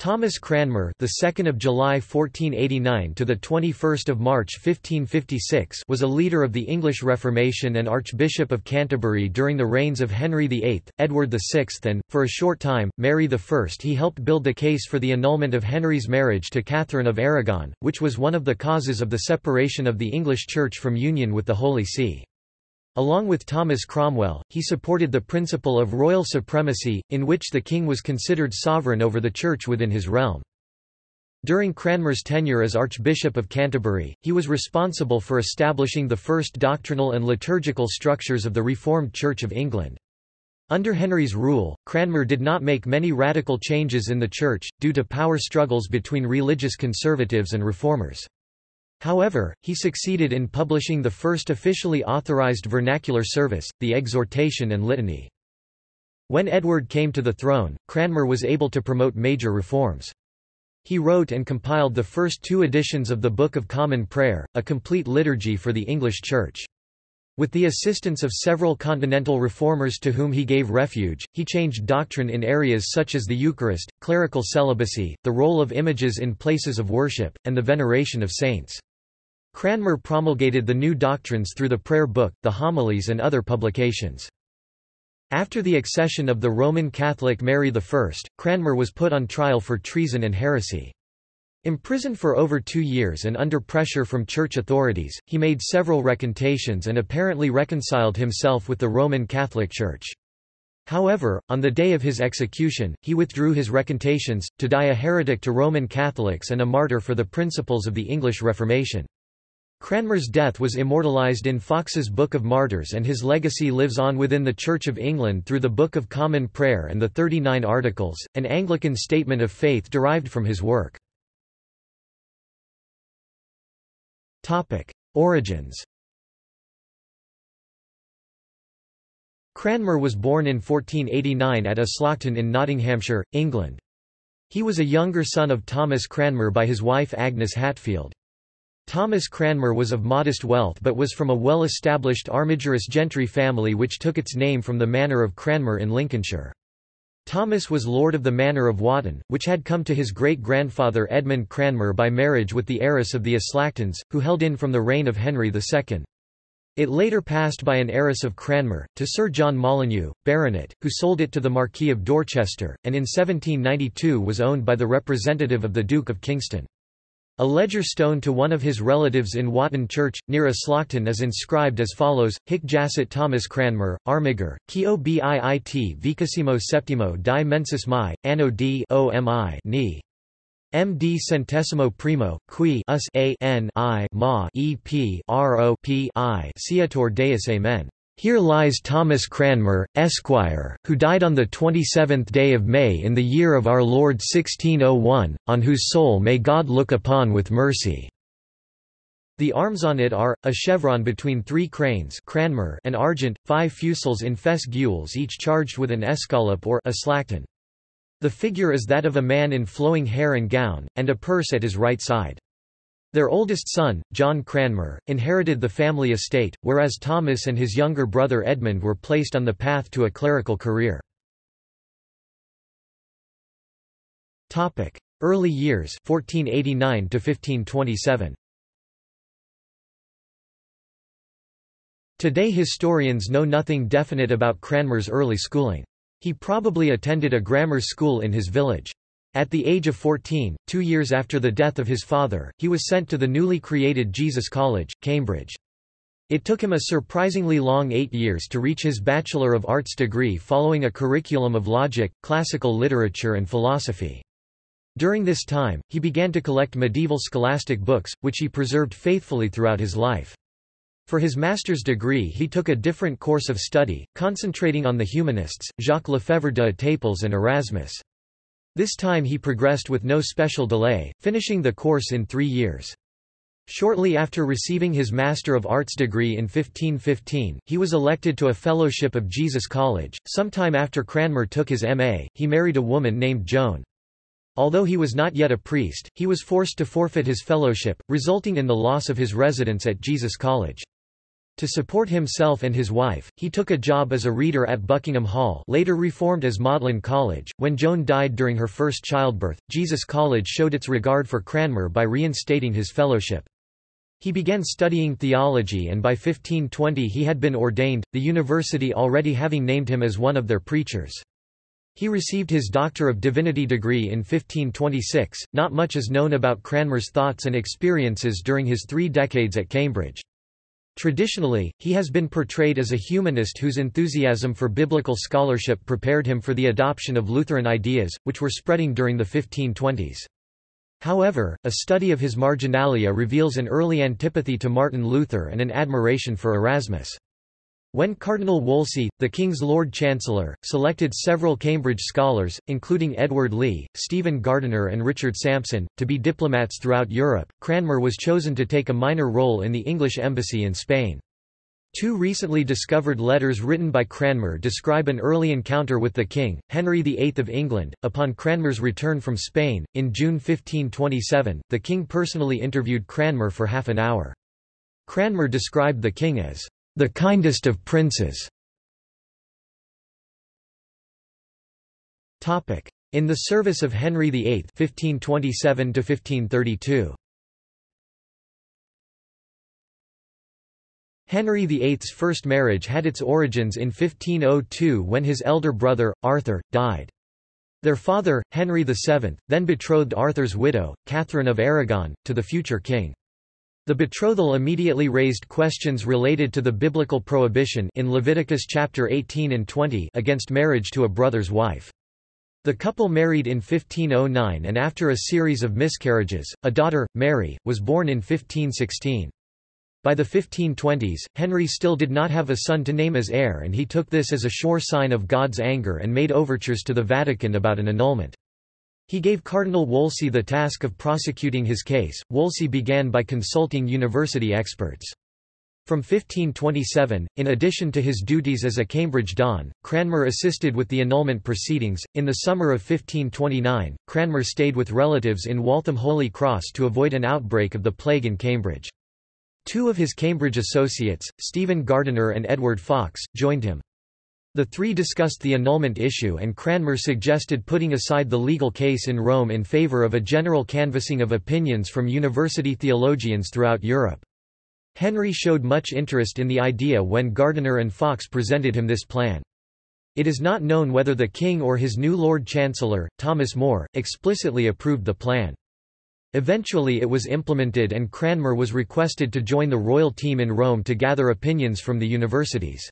Thomas Cranmer, the 2nd of July 1489 to the 21st of March 1556, was a leader of the English Reformation and Archbishop of Canterbury during the reigns of Henry VIII, Edward VI, and for a short time Mary I. He helped build the case for the annulment of Henry's marriage to Catherine of Aragon, which was one of the causes of the separation of the English Church from union with the Holy See. Along with Thomas Cromwell, he supported the principle of royal supremacy, in which the king was considered sovereign over the church within his realm. During Cranmer's tenure as Archbishop of Canterbury, he was responsible for establishing the first doctrinal and liturgical structures of the Reformed Church of England. Under Henry's rule, Cranmer did not make many radical changes in the Church, due to power struggles between religious conservatives and reformers. However, he succeeded in publishing the first officially authorized vernacular service, the Exhortation and Litany. When Edward came to the throne, Cranmer was able to promote major reforms. He wrote and compiled the first two editions of the Book of Common Prayer, a complete liturgy for the English Church. With the assistance of several continental reformers to whom he gave refuge, he changed doctrine in areas such as the Eucharist, clerical celibacy, the role of images in places of worship, and the veneration of saints. Cranmer promulgated the new doctrines through the Prayer Book, the Homilies and other publications. After the accession of the Roman Catholic Mary I, Cranmer was put on trial for treason and heresy. Imprisoned for over two years and under pressure from church authorities, he made several recantations and apparently reconciled himself with the Roman Catholic Church. However, on the day of his execution, he withdrew his recantations, to die a heretic to Roman Catholics and a martyr for the principles of the English Reformation. Cranmer's death was immortalized in Foxe's Book of Martyrs and his legacy lives on within the Church of England through the Book of Common Prayer and the Thirty Nine Articles, an Anglican statement of faith derived from his work. Origins Cranmer was born in 1489 at Aslockton in Nottinghamshire, England. He was a younger son of Thomas Cranmer by his wife Agnes Hatfield. Thomas Cranmer was of modest wealth but was from a well-established Armigerous gentry family which took its name from the manor of Cranmer in Lincolnshire. Thomas was lord of the manor of Wotton, which had come to his great-grandfather Edmund Cranmer by marriage with the heiress of the Aslactons, who held in from the reign of Henry II. It later passed by an heiress of Cranmer, to Sir John Molyneux, Baronet, who sold it to the Marquis of Dorchester, and in 1792 was owned by the representative of the Duke of Kingston. A ledger stone to one of his relatives in Wotton Church, near Aslockton is inscribed as follows, Hic jacet Thomas Cranmer, Armiger, Kio biit vicissimo septimo di mensis mai, anno d ni. MD centesimo primo, qui us a n i ma e p r o p i Ciator Deus Amen. Here lies Thomas Cranmer, Esquire, who died on the 27th day of May in the year of our Lord 1601, on whose soul may God look upon with mercy." The arms on it are, a chevron between three cranes Cranmer and argent, five fusils in fess gules each charged with an escallop or a slacton. The figure is that of a man in flowing hair and gown, and a purse at his right side. Their oldest son, John Cranmer, inherited the family estate, whereas Thomas and his younger brother Edmund were placed on the path to a clerical career. Early years 1489 to 1527. Today historians know nothing definite about Cranmer's early schooling. He probably attended a grammar school in his village. At the age of 14, two years after the death of his father, he was sent to the newly created Jesus College, Cambridge. It took him a surprisingly long eight years to reach his Bachelor of Arts degree following a curriculum of logic, classical literature and philosophy. During this time, he began to collect medieval scholastic books, which he preserved faithfully throughout his life. For his master's degree he took a different course of study, concentrating on the humanists, Jacques Lefebvre de Etaples and Erasmus. This time he progressed with no special delay, finishing the course in three years. Shortly after receiving his Master of Arts degree in 1515, he was elected to a Fellowship of Jesus College. Sometime after Cranmer took his M.A., he married a woman named Joan. Although he was not yet a priest, he was forced to forfeit his fellowship, resulting in the loss of his residence at Jesus College. To support himself and his wife, he took a job as a reader at Buckingham Hall later reformed as Magdalene College. When Joan died during her first childbirth, Jesus College showed its regard for Cranmer by reinstating his fellowship. He began studying theology and by 1520 he had been ordained, the university already having named him as one of their preachers. He received his Doctor of Divinity degree in 1526. Not much is known about Cranmer's thoughts and experiences during his three decades at Cambridge. Traditionally, he has been portrayed as a humanist whose enthusiasm for biblical scholarship prepared him for the adoption of Lutheran ideas, which were spreading during the 1520s. However, a study of his marginalia reveals an early antipathy to Martin Luther and an admiration for Erasmus. When Cardinal Wolsey, the King's Lord Chancellor, selected several Cambridge scholars, including Edward Lee, Stephen Gardiner and Richard Sampson, to be diplomats throughout Europe, Cranmer was chosen to take a minor role in the English embassy in Spain. Two recently discovered letters written by Cranmer describe an early encounter with the king, Henry VIII of England. Upon Cranmer's return from Spain, in June 1527, the king personally interviewed Cranmer for half an hour. Cranmer described the king as the kindest of princes. In the service of Henry VIII 1527 -1532. Henry VIII's first marriage had its origins in 1502 when his elder brother, Arthur, died. Their father, Henry VII, then betrothed Arthur's widow, Catherine of Aragon, to the future king. The betrothal immediately raised questions related to the biblical prohibition in Leviticus chapter 18 and 20 against marriage to a brother's wife. The couple married in 1509 and after a series of miscarriages, a daughter, Mary, was born in 1516. By the 1520s, Henry still did not have a son to name as heir and he took this as a sure sign of God's anger and made overtures to the Vatican about an annulment. He gave Cardinal Wolsey the task of prosecuting his case. Wolsey began by consulting university experts. From 1527, in addition to his duties as a Cambridge Don, Cranmer assisted with the annulment proceedings. In the summer of 1529, Cranmer stayed with relatives in Waltham Holy Cross to avoid an outbreak of the plague in Cambridge. Two of his Cambridge associates, Stephen Gardiner and Edward Fox, joined him. The three discussed the annulment issue and Cranmer suggested putting aside the legal case in Rome in favour of a general canvassing of opinions from university theologians throughout Europe. Henry showed much interest in the idea when Gardiner and Fox presented him this plan. It is not known whether the king or his new Lord Chancellor, Thomas More, explicitly approved the plan. Eventually it was implemented and Cranmer was requested to join the royal team in Rome to gather opinions from the universities.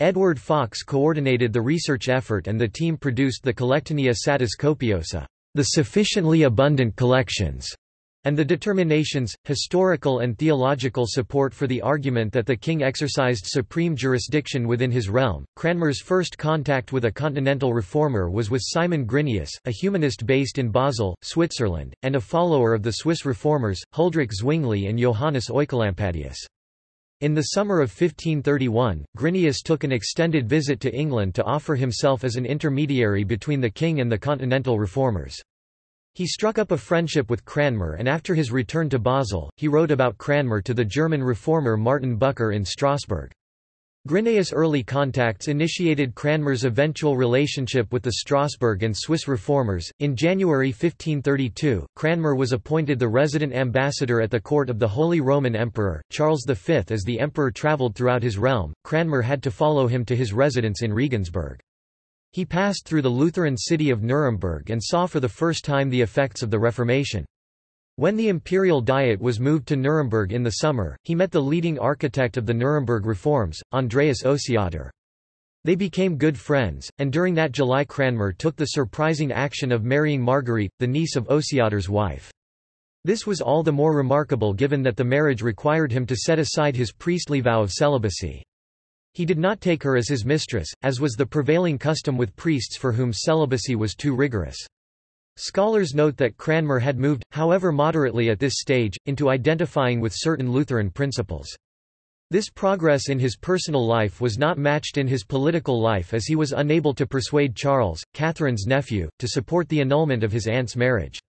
Edward Fox coordinated the research effort and the team produced the Collectanea Satis Copiosa, the sufficiently abundant collections, and the determinations, historical and theological support for the argument that the king exercised supreme jurisdiction within his realm. Cranmer's first contact with a continental reformer was with Simon Grynæus, a humanist based in Basel, Switzerland, and a follower of the Swiss reformers, Huldrych Zwingli and Johannes Oecolampadius. In the summer of 1531, Grynæus took an extended visit to England to offer himself as an intermediary between the king and the continental reformers. He struck up a friendship with Cranmer and after his return to Basel, he wrote about Cranmer to the German reformer Martin Bucer in Strasbourg. Grynæus' early contacts initiated Cranmer's eventual relationship with the Strasbourg and Swiss reformers. In January 1532, Cranmer was appointed the resident ambassador at the court of the Holy Roman Emperor, Charles V. As the emperor travelled throughout his realm, Cranmer had to follow him to his residence in Regensburg. He passed through the Lutheran city of Nuremberg and saw for the first time the effects of the Reformation. When the imperial diet was moved to Nuremberg in the summer, he met the leading architect of the Nuremberg reforms, Andreas Osiander. They became good friends, and during that July Cranmer took the surprising action of marrying Marguerite, the niece of Osiander's wife. This was all the more remarkable given that the marriage required him to set aside his priestly vow of celibacy. He did not take her as his mistress, as was the prevailing custom with priests for whom celibacy was too rigorous. Scholars note that Cranmer had moved, however moderately at this stage, into identifying with certain Lutheran principles. This progress in his personal life was not matched in his political life as he was unable to persuade Charles, Catherine's nephew, to support the annulment of his aunt's marriage.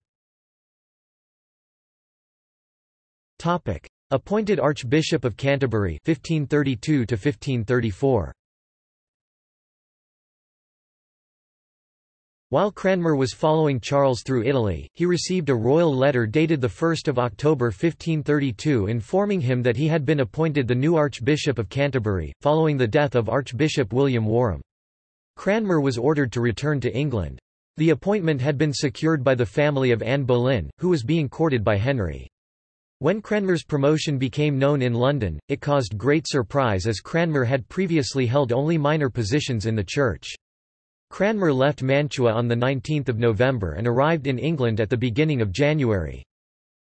Appointed Archbishop of Canterbury 1532 to 1534. While Cranmer was following Charles through Italy, he received a royal letter dated 1 October 1532 informing him that he had been appointed the new Archbishop of Canterbury, following the death of Archbishop William Warham. Cranmer was ordered to return to England. The appointment had been secured by the family of Anne Boleyn, who was being courted by Henry. When Cranmer's promotion became known in London, it caused great surprise as Cranmer had previously held only minor positions in the church. Cranmer left Mantua on 19 November and arrived in England at the beginning of January.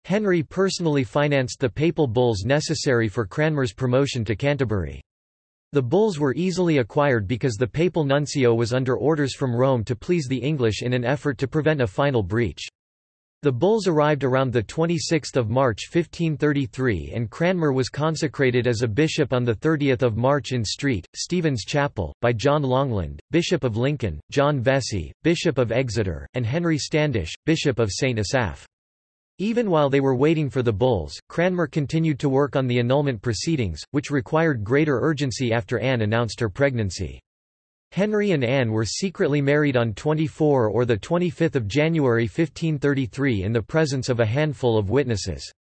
Henry personally financed the papal bulls necessary for Cranmer's promotion to Canterbury. The bulls were easily acquired because the papal nuncio was under orders from Rome to please the English in an effort to prevent a final breach. The bulls arrived around 26 March 1533 and Cranmer was consecrated as a bishop on 30 March in Street, Stephen's Chapel, by John Longland, Bishop of Lincoln, John Vesey, Bishop of Exeter, and Henry Standish, Bishop of St. Asaph. Even while they were waiting for the bulls, Cranmer continued to work on the annulment proceedings, which required greater urgency after Anne announced her pregnancy. Henry and Anne were secretly married on 24 or 25 January 1533 in the presence of a handful of witnesses.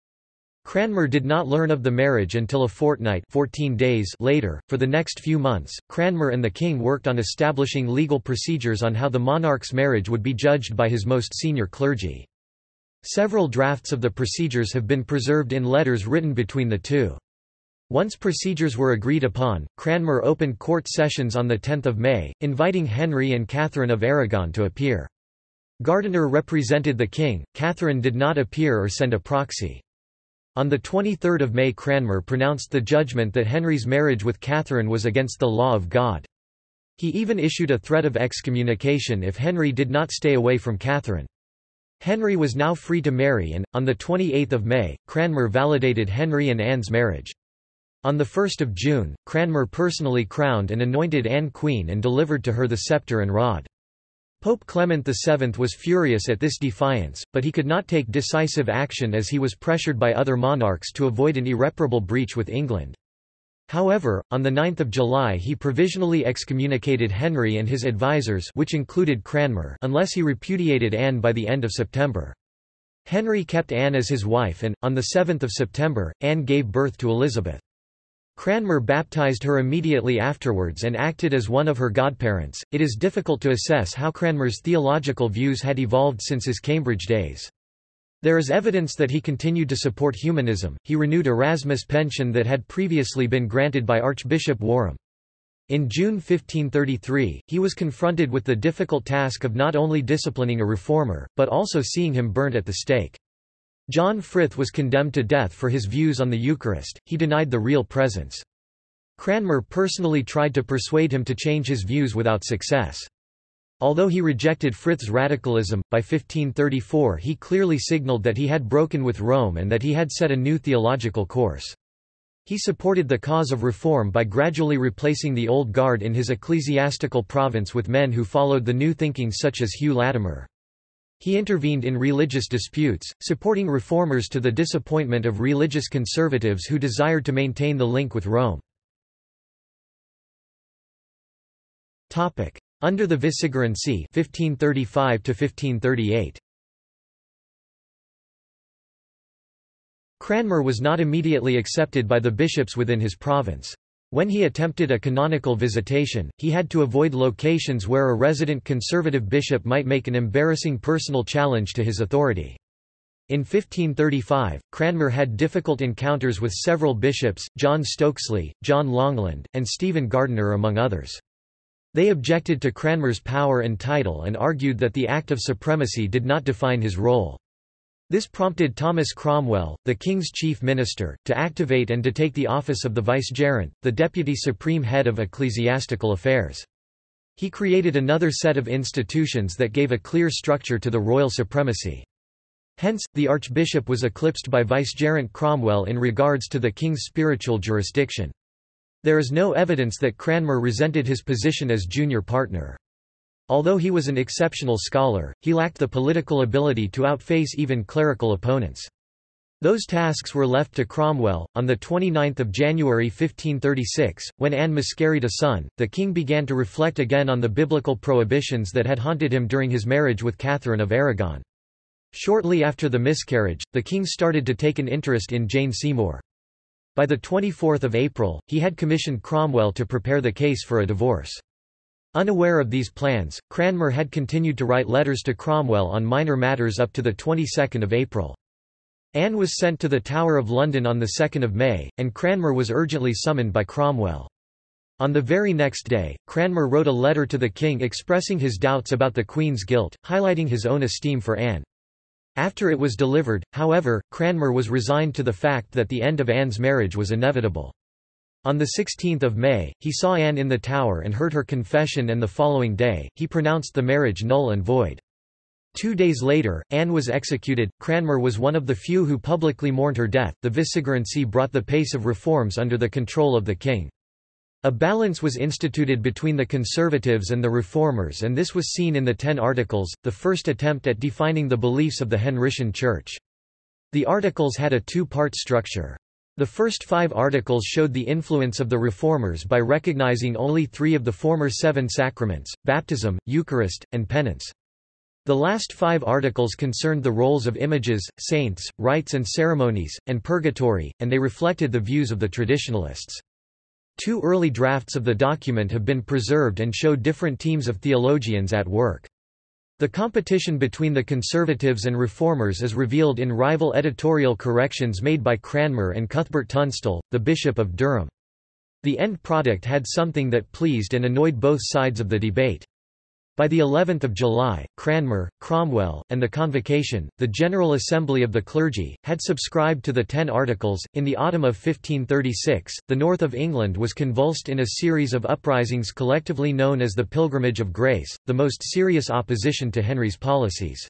Cranmer did not learn of the marriage until a fortnight 14 days later. For the next few months, Cranmer and the king worked on establishing legal procedures on how the monarch's marriage would be judged by his most senior clergy. Several drafts of the procedures have been preserved in letters written between the two. Once procedures were agreed upon, Cranmer opened court sessions on 10 May, inviting Henry and Catherine of Aragon to appear. Gardiner represented the king, Catherine did not appear or send a proxy. On 23 May Cranmer pronounced the judgment that Henry's marriage with Catherine was against the law of God. He even issued a threat of excommunication if Henry did not stay away from Catherine. Henry was now free to marry and, on 28 May, Cranmer validated Henry and Anne's marriage. On 1 June, Cranmer personally crowned and anointed Anne queen and delivered to her the sceptre and rod. Pope Clement VII was furious at this defiance, but he could not take decisive action as he was pressured by other monarchs to avoid an irreparable breach with England. However, on 9 July he provisionally excommunicated Henry and his advisers which included Cranmer unless he repudiated Anne by the end of September. Henry kept Anne as his wife and, on 7 September, Anne gave birth to Elizabeth. Cranmer baptized her immediately afterwards and acted as one of her godparents. It is difficult to assess how Cranmer's theological views had evolved since his Cambridge days. There is evidence that he continued to support humanism. He renewed Erasmus' pension that had previously been granted by Archbishop Warham. In June 1533, he was confronted with the difficult task of not only disciplining a reformer, but also seeing him burnt at the stake. John Frith was condemned to death for his views on the Eucharist, he denied the real presence. Cranmer personally tried to persuade him to change his views without success. Although he rejected Frith's radicalism, by 1534 he clearly signalled that he had broken with Rome and that he had set a new theological course. He supported the cause of reform by gradually replacing the old guard in his ecclesiastical province with men who followed the new thinking such as Hugh Latimer. He intervened in religious disputes, supporting reformers to the disappointment of religious conservatives who desired to maintain the link with Rome. Under the Vicegerency 1535 1538. Cranmer was not immediately accepted by the bishops within his province. When he attempted a canonical visitation, he had to avoid locations where a resident conservative bishop might make an embarrassing personal challenge to his authority. In 1535, Cranmer had difficult encounters with several bishops, John Stokesley, John Longland, and Stephen Gardiner among others. They objected to Cranmer's power and title and argued that the Act of Supremacy did not define his role. This prompted Thomas Cromwell, the king's chief minister, to activate and to take the office of the vicegerent, the deputy supreme head of ecclesiastical affairs. He created another set of institutions that gave a clear structure to the royal supremacy. Hence, the archbishop was eclipsed by vicegerent Cromwell in regards to the king's spiritual jurisdiction. There is no evidence that Cranmer resented his position as junior partner. Although he was an exceptional scholar, he lacked the political ability to outface even clerical opponents. Those tasks were left to Cromwell. On 29 January 1536, when Anne miscarried a son, the king began to reflect again on the biblical prohibitions that had haunted him during his marriage with Catherine of Aragon. Shortly after the miscarriage, the king started to take an interest in Jane Seymour. By 24 April, he had commissioned Cromwell to prepare the case for a divorce. Unaware of these plans, Cranmer had continued to write letters to Cromwell on minor matters up to the 22nd of April. Anne was sent to the Tower of London on 2 May, and Cranmer was urgently summoned by Cromwell. On the very next day, Cranmer wrote a letter to the king expressing his doubts about the Queen's guilt, highlighting his own esteem for Anne. After it was delivered, however, Cranmer was resigned to the fact that the end of Anne's marriage was inevitable. On 16 May, he saw Anne in the Tower and heard her confession and the following day, he pronounced the marriage null and void. Two days later, Anne was executed. Cranmer was one of the few who publicly mourned her death. The vicegerency brought the pace of reforms under the control of the king. A balance was instituted between the conservatives and the reformers and this was seen in the Ten Articles, the first attempt at defining the beliefs of the Henrician Church. The articles had a two-part structure. The first five articles showed the influence of the Reformers by recognizing only three of the former seven sacraments, baptism, Eucharist, and penance. The last five articles concerned the roles of images, saints, rites and ceremonies, and purgatory, and they reflected the views of the traditionalists. Two early drafts of the document have been preserved and show different teams of theologians at work. The competition between the conservatives and reformers is revealed in rival editorial corrections made by Cranmer and Cuthbert Tunstall, the Bishop of Durham. The end product had something that pleased and annoyed both sides of the debate. By the 11th of July, Cranmer, Cromwell, and the Convocation, the General Assembly of the Clergy, had subscribed to the Ten Articles. In the autumn of 1536, the north of England was convulsed in a series of uprisings collectively known as the Pilgrimage of Grace, the most serious opposition to Henry's policies.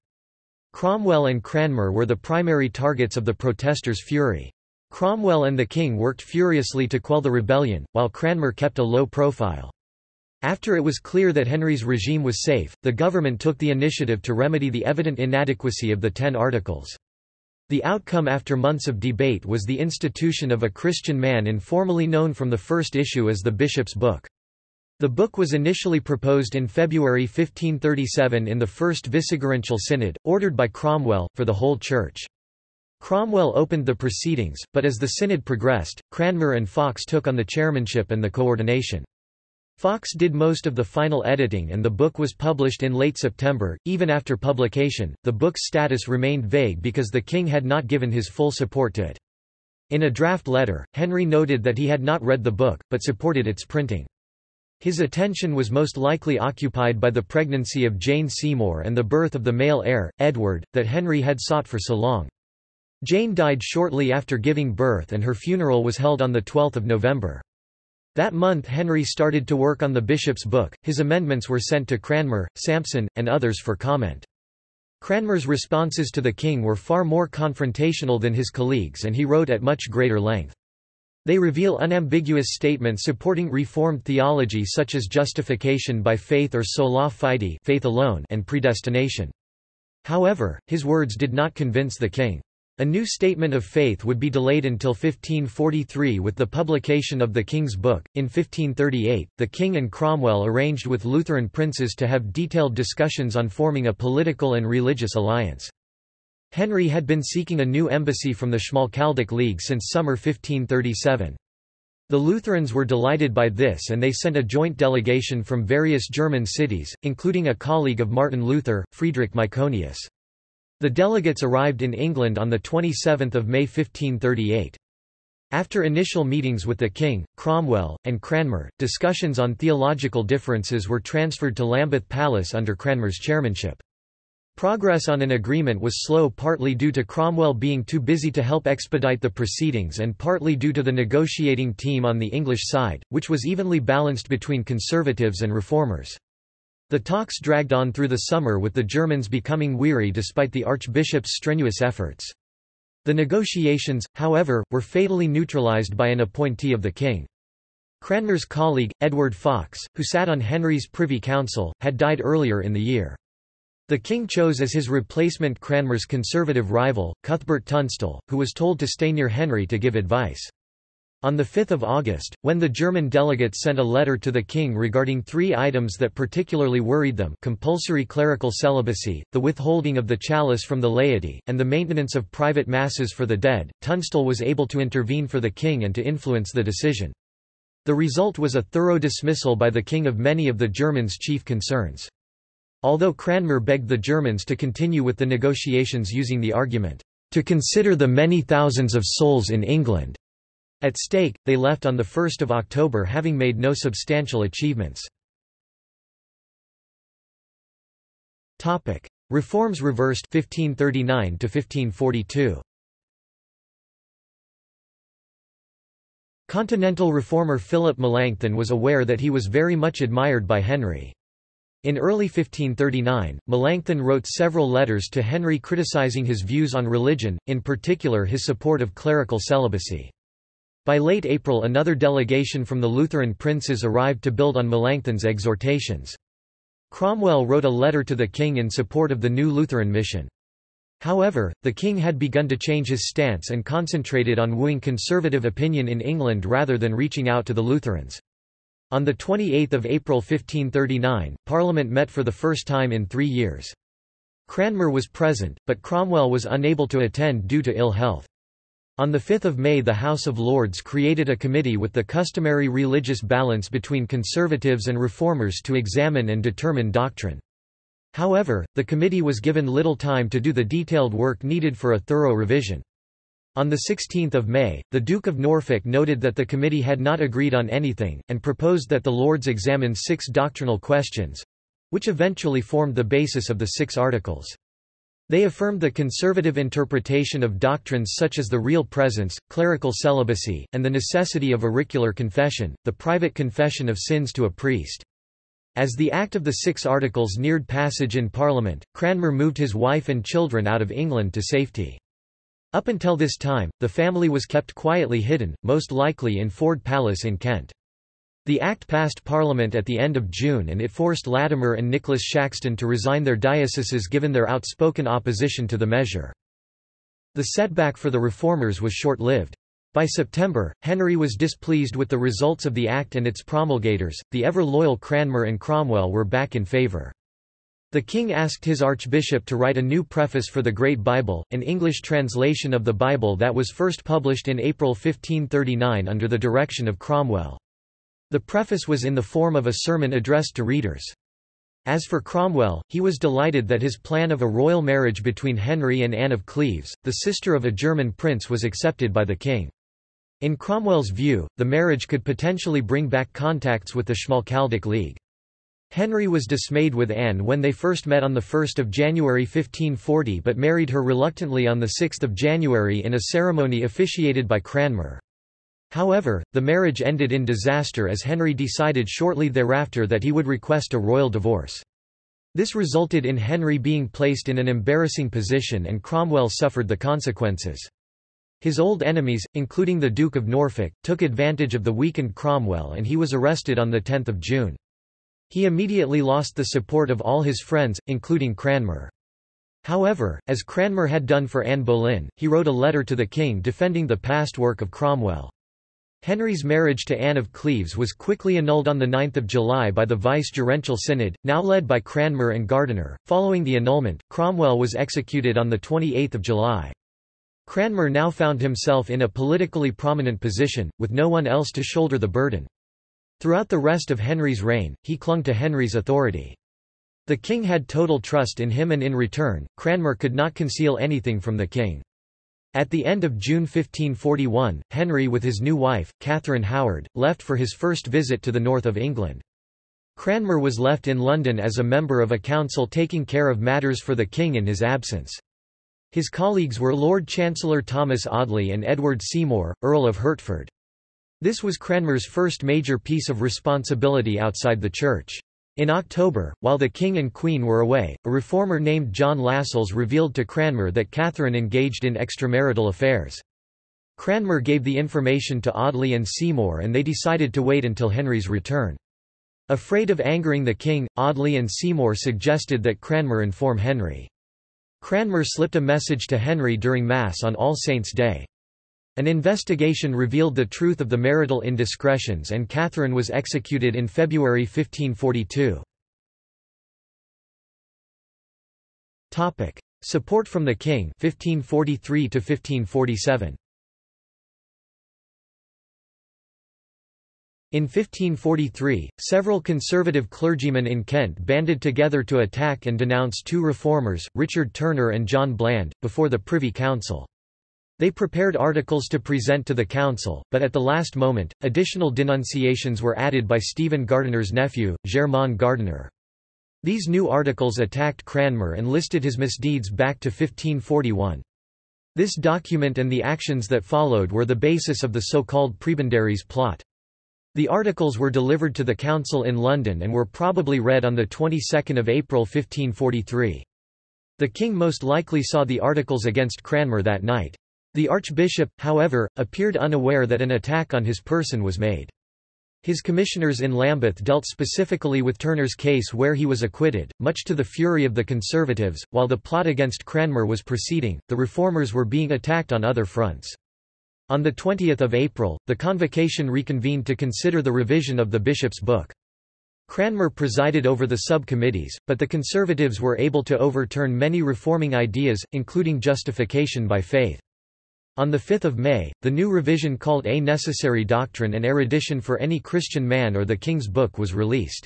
Cromwell and Cranmer were the primary targets of the protesters' fury. Cromwell and the king worked furiously to quell the rebellion, while Cranmer kept a low profile. After it was clear that Henry's regime was safe, the government took the initiative to remedy the evident inadequacy of the Ten Articles. The outcome after months of debate was the institution of a Christian man informally known from the first issue as the Bishop's Book. The book was initially proposed in February 1537 in the First Vicegerential Synod, ordered by Cromwell, for the whole Church. Cromwell opened the proceedings, but as the synod progressed, Cranmer and Fox took on the chairmanship and the coordination. Fox did most of the final editing and the book was published in late September. Even after publication, the book's status remained vague because the king had not given his full support to it. In a draft letter, Henry noted that he had not read the book, but supported its printing. His attention was most likely occupied by the pregnancy of Jane Seymour and the birth of the male heir, Edward, that Henry had sought for so long. Jane died shortly after giving birth and her funeral was held on 12 November. That month Henry started to work on the bishop's book, his amendments were sent to Cranmer, Sampson, and others for comment. Cranmer's responses to the king were far more confrontational than his colleagues and he wrote at much greater length. They reveal unambiguous statements supporting Reformed theology such as justification by faith or sola fide faith alone and predestination. However, his words did not convince the king. A new statement of faith would be delayed until 1543 with the publication of the King's Book. In 1538, the king and Cromwell arranged with Lutheran princes to have detailed discussions on forming a political and religious alliance. Henry had been seeking a new embassy from the Schmalkaldic League since summer 1537. The Lutherans were delighted by this and they sent a joint delegation from various German cities, including a colleague of Martin Luther, Friedrich Myconius. The delegates arrived in England on 27 May 1538. After initial meetings with the king, Cromwell, and Cranmer, discussions on theological differences were transferred to Lambeth Palace under Cranmer's chairmanship. Progress on an agreement was slow partly due to Cromwell being too busy to help expedite the proceedings and partly due to the negotiating team on the English side, which was evenly balanced between conservatives and reformers. The talks dragged on through the summer with the Germans becoming weary despite the archbishop's strenuous efforts. The negotiations, however, were fatally neutralized by an appointee of the king. Cranmer's colleague, Edward Fox, who sat on Henry's Privy Council, had died earlier in the year. The king chose as his replacement Cranmer's conservative rival, Cuthbert Tunstall, who was told to stay near Henry to give advice. On 5 August, when the German delegates sent a letter to the king regarding three items that particularly worried them compulsory clerical celibacy, the withholding of the chalice from the laity, and the maintenance of private masses for the dead, Tunstall was able to intervene for the king and to influence the decision. The result was a thorough dismissal by the king of many of the Germans' chief concerns. Although Cranmer begged the Germans to continue with the negotiations using the argument, "...to consider the many thousands of souls in England." At stake, they left on 1 October having made no substantial achievements. Reforms reversed 1539 to 1542. Continental reformer Philip Melanchthon was aware that he was very much admired by Henry. In early 1539, Melanchthon wrote several letters to Henry criticizing his views on religion, in particular his support of clerical celibacy. By late April another delegation from the Lutheran princes arrived to build on Melanchthon's exhortations. Cromwell wrote a letter to the king in support of the new Lutheran mission. However, the king had begun to change his stance and concentrated on wooing conservative opinion in England rather than reaching out to the Lutherans. On 28 April 1539, Parliament met for the first time in three years. Cranmer was present, but Cromwell was unable to attend due to ill health. On 5 May the House of Lords created a committee with the customary religious balance between conservatives and reformers to examine and determine doctrine. However, the committee was given little time to do the detailed work needed for a thorough revision. On 16 May, the Duke of Norfolk noted that the committee had not agreed on anything, and proposed that the Lords examine six doctrinal questions—which eventually formed the basis of the Six Articles. They affirmed the conservative interpretation of doctrines such as the real presence, clerical celibacy, and the necessity of auricular confession, the private confession of sins to a priest. As the Act of the Six Articles neared passage in Parliament, Cranmer moved his wife and children out of England to safety. Up until this time, the family was kept quietly hidden, most likely in Ford Palace in Kent. The Act passed Parliament at the end of June and it forced Latimer and Nicholas Shaxton to resign their dioceses given their outspoken opposition to the measure. The setback for the reformers was short-lived. By September, Henry was displeased with the results of the Act and its promulgators, the ever-loyal Cranmer and Cromwell were back in favour. The king asked his archbishop to write a new preface for the Great Bible, an English translation of the Bible that was first published in April 1539 under the direction of Cromwell. The preface was in the form of a sermon addressed to readers. As for Cromwell, he was delighted that his plan of a royal marriage between Henry and Anne of Cleves, the sister of a German prince was accepted by the king. In Cromwell's view, the marriage could potentially bring back contacts with the Schmalkaldic League. Henry was dismayed with Anne when they first met on 1 January 1540 but married her reluctantly on 6 January in a ceremony officiated by Cranmer. However, the marriage ended in disaster as Henry decided shortly thereafter that he would request a royal divorce. This resulted in Henry being placed in an embarrassing position and Cromwell suffered the consequences. His old enemies, including the Duke of Norfolk, took advantage of the weakened Cromwell and he was arrested on 10 June. He immediately lost the support of all his friends, including Cranmer. However, as Cranmer had done for Anne Boleyn, he wrote a letter to the king defending the past work of Cromwell. Henry's marriage to Anne of Cleves was quickly annulled on 9 July by the Vicegerential Synod, now led by Cranmer and Gardiner. Following the annulment, Cromwell was executed on 28 July. Cranmer now found himself in a politically prominent position, with no one else to shoulder the burden. Throughout the rest of Henry's reign, he clung to Henry's authority. The king had total trust in him and in return, Cranmer could not conceal anything from the king. At the end of June 1541, Henry with his new wife, Catherine Howard, left for his first visit to the north of England. Cranmer was left in London as a member of a council taking care of matters for the king in his absence. His colleagues were Lord Chancellor Thomas Audley and Edward Seymour, Earl of Hertford. This was Cranmer's first major piece of responsibility outside the church. In October, while the king and queen were away, a reformer named John Lascelles revealed to Cranmer that Catherine engaged in extramarital affairs. Cranmer gave the information to Audley and Seymour and they decided to wait until Henry's return. Afraid of angering the king, Audley and Seymour suggested that Cranmer inform Henry. Cranmer slipped a message to Henry during Mass on All Saints' Day. An investigation revealed the truth of the marital indiscretions and Catherine was executed in February 1542. Support from the king 1543 to 1547. In 1543, several conservative clergymen in Kent banded together to attack and denounce two reformers, Richard Turner and John Bland, before the Privy Council. They prepared articles to present to the council, but at the last moment, additional denunciations were added by Stephen Gardiner's nephew, Germain Gardiner. These new articles attacked Cranmer and listed his misdeeds back to 1541. This document and the actions that followed were the basis of the so-called Prebendaries plot. The articles were delivered to the council in London and were probably read on the 22nd of April 1543. The king most likely saw the articles against Cranmer that night. The archbishop, however, appeared unaware that an attack on his person was made. His commissioners in Lambeth dealt specifically with Turner's case where he was acquitted, much to the fury of the Conservatives. While the plot against Cranmer was proceeding, the Reformers were being attacked on other fronts. On 20 April, the convocation reconvened to consider the revision of the bishop's book. Cranmer presided over the subcommittees, but the Conservatives were able to overturn many reforming ideas, including justification by faith. On 5 May, the new revision called A Necessary Doctrine and Erudition for Any Christian Man or the King's Book was released.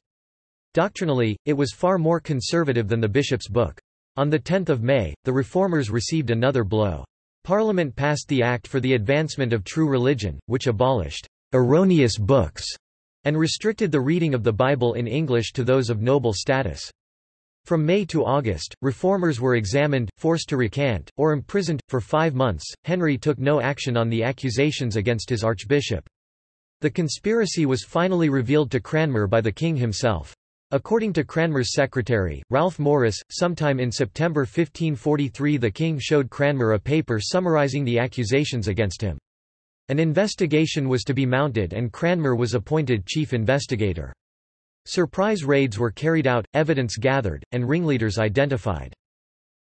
Doctrinally, it was far more conservative than the bishop's book. On 10 May, the reformers received another blow. Parliament passed the Act for the Advancement of True Religion, which abolished erroneous books and restricted the reading of the Bible in English to those of noble status. From May to August, reformers were examined, forced to recant, or imprisoned. For five months, Henry took no action on the accusations against his archbishop. The conspiracy was finally revealed to Cranmer by the king himself. According to Cranmer's secretary, Ralph Morice, sometime in September 1543 the king showed Cranmer a paper summarising the accusations against him. An investigation was to be mounted and Cranmer was appointed chief investigator. Surprise raids were carried out, evidence gathered, and ringleaders identified.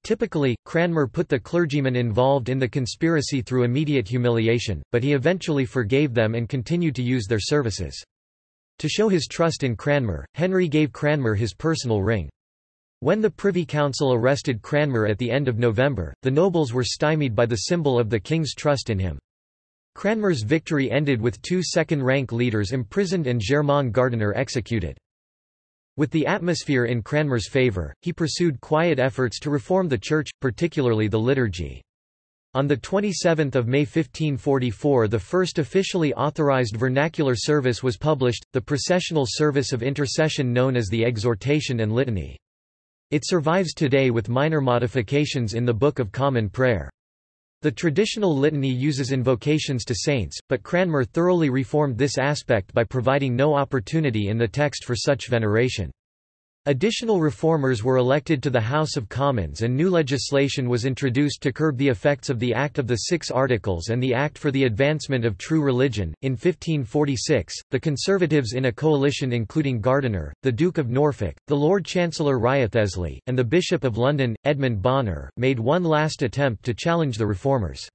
Typically, Cranmer put the clergymen involved in the conspiracy through immediate humiliation, but he eventually forgave them and continued to use their services. To show his trust in Cranmer, Henry gave Cranmer his personal ring. When the Privy Council arrested Cranmer at the end of November, the nobles were stymied by the symbol of the king's trust in him. Cranmer's victory ended with two second-rank leaders imprisoned and Germain Gardiner executed. With the atmosphere in Cranmer's favour, he pursued quiet efforts to reform the Church, particularly the liturgy. On 27 May 1544 the first officially authorized vernacular service was published, the processional service of intercession known as the Exhortation and Litany. It survives today with minor modifications in the Book of Common Prayer. The traditional litany uses invocations to saints, but Cranmer thoroughly reformed this aspect by providing no opportunity in the text for such veneration. Additional reformers were elected to the House of Commons and new legislation was introduced to curb the effects of the Act of the Six Articles and the Act for the Advancement of True Religion. In 1546, the Conservatives in a coalition including Gardiner, the Duke of Norfolk, the Lord Chancellor Wriothesley, and the Bishop of London, Edmund Bonner, made one last attempt to challenge the reformers.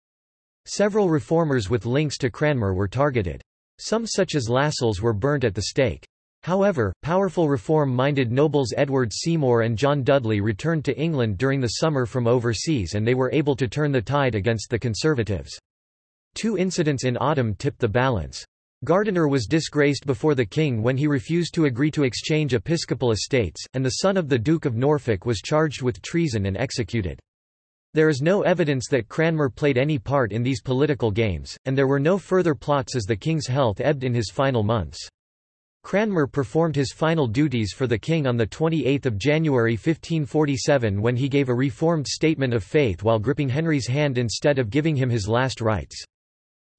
Several reformers with links to Cranmer were targeted. Some such as Lascelles were burnt at the stake. However, powerful reform-minded nobles Edward Seymour and John Dudley returned to England during the summer from overseas and they were able to turn the tide against the Conservatives. Two incidents in autumn tipped the balance. Gardiner was disgraced before the king when he refused to agree to exchange episcopal estates, and the son of the Duke of Norfolk was charged with treason and executed. There is no evidence that Cranmer played any part in these political games, and there were no further plots as the king's health ebbed in his final months. Cranmer performed his final duties for the king on 28 January 1547 when he gave a reformed statement of faith while gripping Henry's hand instead of giving him his last rites.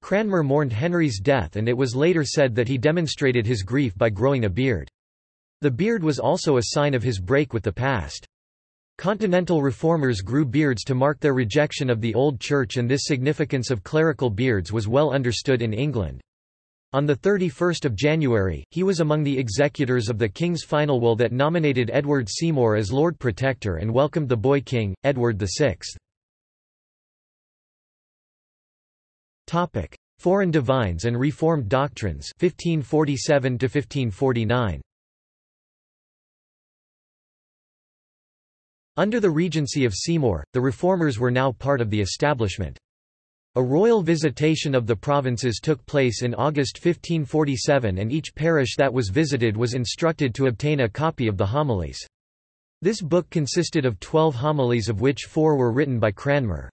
Cranmer mourned Henry's death and it was later said that he demonstrated his grief by growing a beard. The beard was also a sign of his break with the past. Continental reformers grew beards to mark their rejection of the Old Church and this significance of clerical beards was well understood in England. On 31 January, he was among the executors of the king's final will that nominated Edward Seymour as Lord Protector and welcomed the boy king, Edward VI. Foreign divines and Reformed doctrines 1547 1549. Under the regency of Seymour, the reformers were now part of the establishment. A royal visitation of the provinces took place in August 1547 and each parish that was visited was instructed to obtain a copy of the homilies. This book consisted of twelve homilies of which four were written by Cranmer.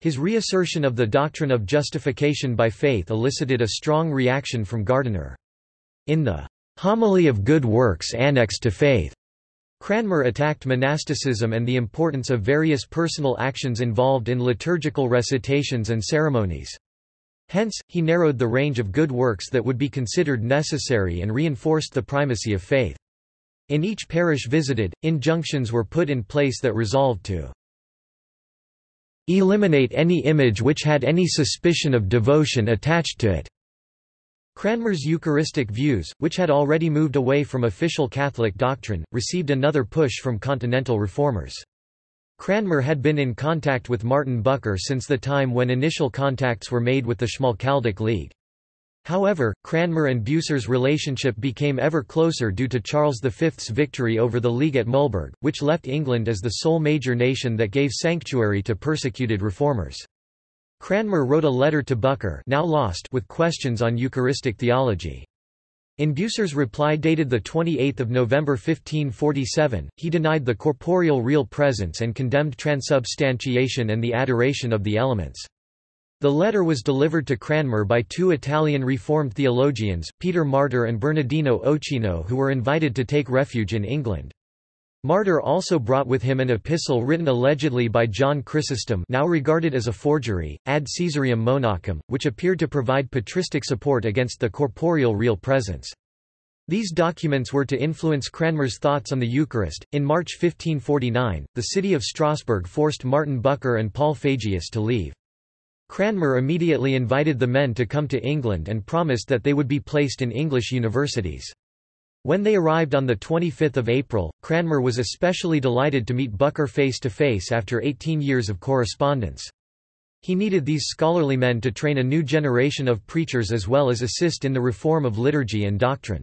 His reassertion of the doctrine of justification by faith elicited a strong reaction from Gardiner. In the Homily of Good Works annexed to Faith, Cranmer attacked monasticism and the importance of various personal actions involved in liturgical recitations and ceremonies. Hence, he narrowed the range of good works that would be considered necessary and reinforced the primacy of faith. In each parish visited, injunctions were put in place that resolved to eliminate any image which had any suspicion of devotion attached to it. Cranmer's Eucharistic views, which had already moved away from official Catholic doctrine, received another push from continental reformers. Cranmer had been in contact with Martin Bucer since the time when initial contacts were made with the Schmalkaldic League. However, Cranmer and Bucer's relationship became ever closer due to Charles V's victory over the League at Mühlberg, which left England as the sole major nation that gave sanctuary to persecuted reformers. Cranmer wrote a letter to Bucer now lost with questions on Eucharistic theology. In Bucer's reply dated 28 November 1547, he denied the corporeal real presence and condemned transubstantiation and the adoration of the elements. The letter was delivered to Cranmer by two Italian Reformed theologians, Peter Martyr and Bernardino Ochino who were invited to take refuge in England. Martyr also brought with him an epistle written allegedly by John Chrysostom now regarded as a forgery, Ad Caesarium Monachum, which appeared to provide patristic support against the corporeal real presence. These documents were to influence Cranmer's thoughts on the Eucharist. In March 1549, the city of Strasbourg forced Martin Bucer and Paul Fagius to leave. Cranmer immediately invited the men to come to England and promised that they would be placed in English universities. When they arrived on 25 April, Cranmer was especially delighted to meet Bucer face to face after 18 years of correspondence. He needed these scholarly men to train a new generation of preachers as well as assist in the reform of liturgy and doctrine.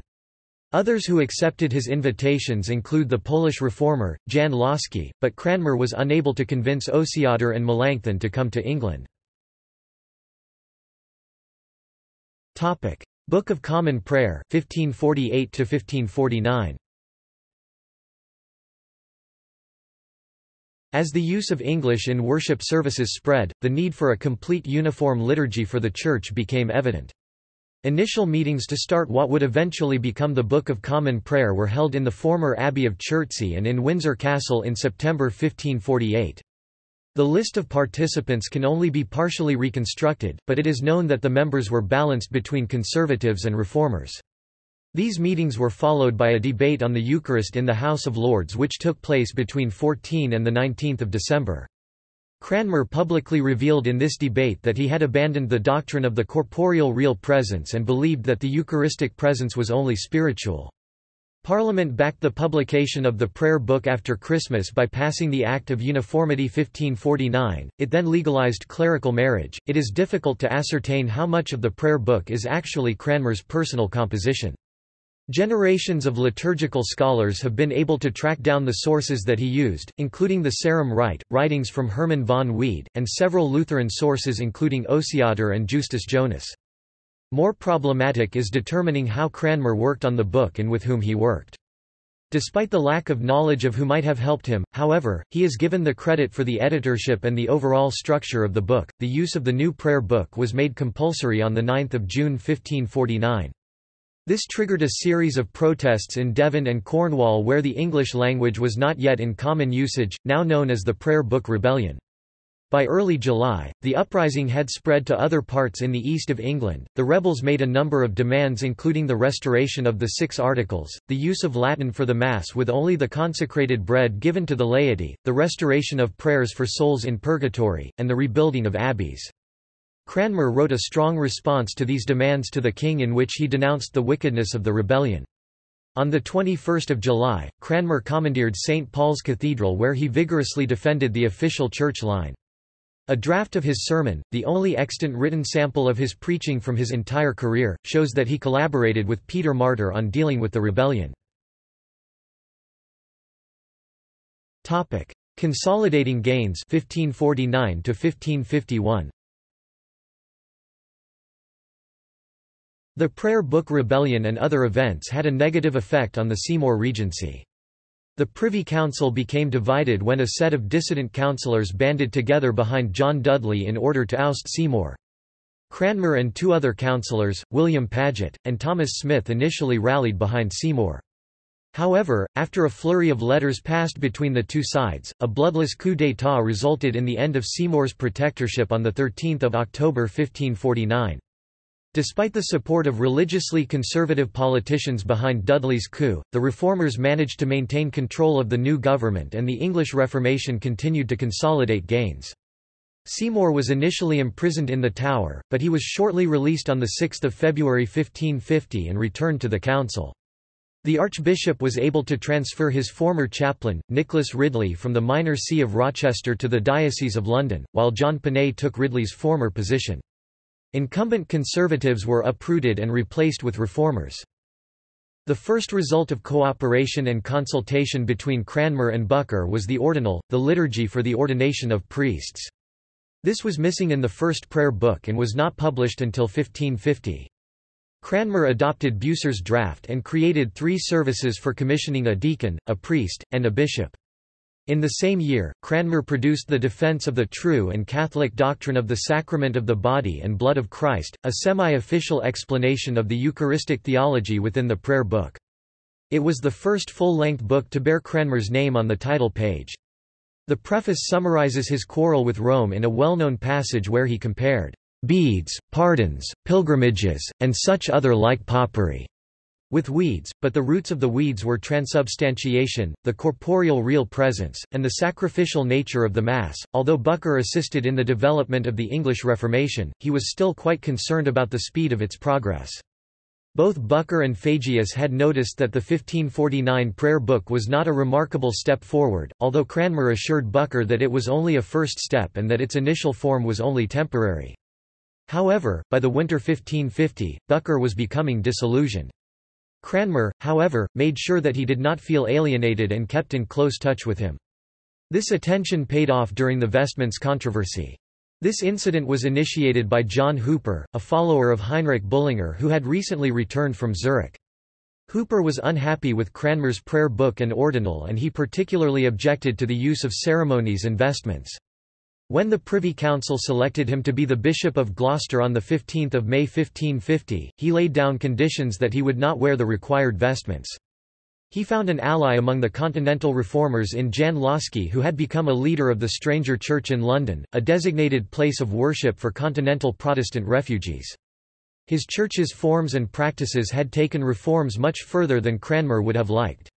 Others who accepted his invitations include the Polish reformer, Jan Łaski, but Cranmer was unable to convince Osiander and Melanchthon to come to England. Book of Common Prayer 1548 to 1549 As the use of English in worship services spread, the need for a complete uniform liturgy for the Church became evident. Initial meetings to start what would eventually become the Book of Common Prayer were held in the former Abbey of Chertsey and in Windsor Castle in September 1548. The list of participants can only be partially reconstructed, but it is known that the members were balanced between conservatives and reformers. These meetings were followed by a debate on the Eucharist in the House of Lords which took place between 14 and 19 December. Cranmer publicly revealed in this debate that he had abandoned the doctrine of the corporeal real presence and believed that the Eucharistic presence was only spiritual. Parliament backed the publication of the Prayer Book after Christmas by passing the Act of Uniformity 1549. It then legalized clerical marriage. It is difficult to ascertain how much of the Prayer Book is actually Cranmer's personal composition. Generations of liturgical scholars have been able to track down the sources that he used, including the Sarum Rite, writings from Herman von Wied, and several Lutheran sources including Osiander and Justus Jonas. More problematic is determining how Cranmer worked on the book and with whom he worked. Despite the lack of knowledge of who might have helped him, however, he is given the credit for the editorship and the overall structure of the book. The use of the new prayer book was made compulsory on 9 June 1549. This triggered a series of protests in Devon and Cornwall where the English language was not yet in common usage, now known as the Prayer Book Rebellion. By early July, the uprising had spread to other parts in the east of England. The rebels made a number of demands, including the restoration of the Six Articles, the use of Latin for the Mass with only the consecrated bread given to the laity, the restoration of prayers for souls in purgatory, and the rebuilding of abbeys. Cranmer wrote a strong response to these demands to the king in which he denounced the wickedness of the rebellion. On 21 July, Cranmer commandeered St. Paul's Cathedral where he vigorously defended the official church line. A draft of his sermon, the only extant written sample of his preaching from his entire career, shows that he collaborated with Peter Martyr on dealing with the rebellion. Consolidating gains 1549 to 1551 The Prayer Book Rebellion and other events had a negative effect on the Seymour Regency. The Privy Council became divided when a set of dissident councillors banded together behind John Dudley in order to oust Seymour. Cranmer and two other councillors, William Paget, and Thomas Smith initially rallied behind Seymour. However, after a flurry of letters passed between the two sides, a bloodless coup d'état resulted in the end of Seymour's protectorship on 13 October 1549. Despite the support of religiously conservative politicians behind Dudley's coup, the reformers managed to maintain control of the new government and the English Reformation continued to consolidate gains. Seymour was initially imprisoned in the Tower, but he was shortly released on 6 February 1550 and returned to the council. The archbishop was able to transfer his former chaplain, Nicholas Ridley from the minor see of Rochester to the Diocese of London, while John Ponet took Ridley's former position. Incumbent conservatives were uprooted and replaced with reformers. The first result of cooperation and consultation between Cranmer and Bucer was the ordinal, the liturgy for the ordination of priests. This was missing in the first prayer book and was not published until 1550. Cranmer adopted Bucer's draft and created three services for commissioning a deacon, a priest, and a bishop. In the same year, Cranmer produced the Defense of the True and Catholic Doctrine of the Sacrament of the Body and Blood of Christ, a semi-official explanation of the Eucharistic theology within the Prayer Book. It was the first full-length book to bear Cranmer's name on the title page. The preface summarizes his quarrel with Rome in a well-known passage where he compared beads, pardons, pilgrimages, and such other like popery with weeds, but the roots of the weeds were transubstantiation, the corporeal real presence, and the sacrificial nature of the Mass. Although Bucer assisted in the development of the English Reformation, he was still quite concerned about the speed of its progress. Both Bucer and Fagius had noticed that the 1549 prayer book was not a remarkable step forward, although Cranmer assured Bucer that it was only a first step and that its initial form was only temporary. However, by the winter 1550, Bucer was becoming disillusioned. Cranmer, however, made sure that he did not feel alienated and kept in close touch with him. This attention paid off during the vestments controversy. This incident was initiated by John Hooper, a follower of Heinrich Bullinger who had recently returned from Zurich. Hooper was unhappy with Cranmer's prayer book and ordinal and he particularly objected to the use of ceremonies and vestments. When the Privy Council selected him to be the Bishop of Gloucester on 15 May 1550, he laid down conditions that he would not wear the required vestments. He found an ally among the Continental reformers in Jan Łaski who had become a leader of the Stranger Church in London, a designated place of worship for continental Protestant refugees. His church's forms and practices had taken reforms much further than Cranmer would have liked.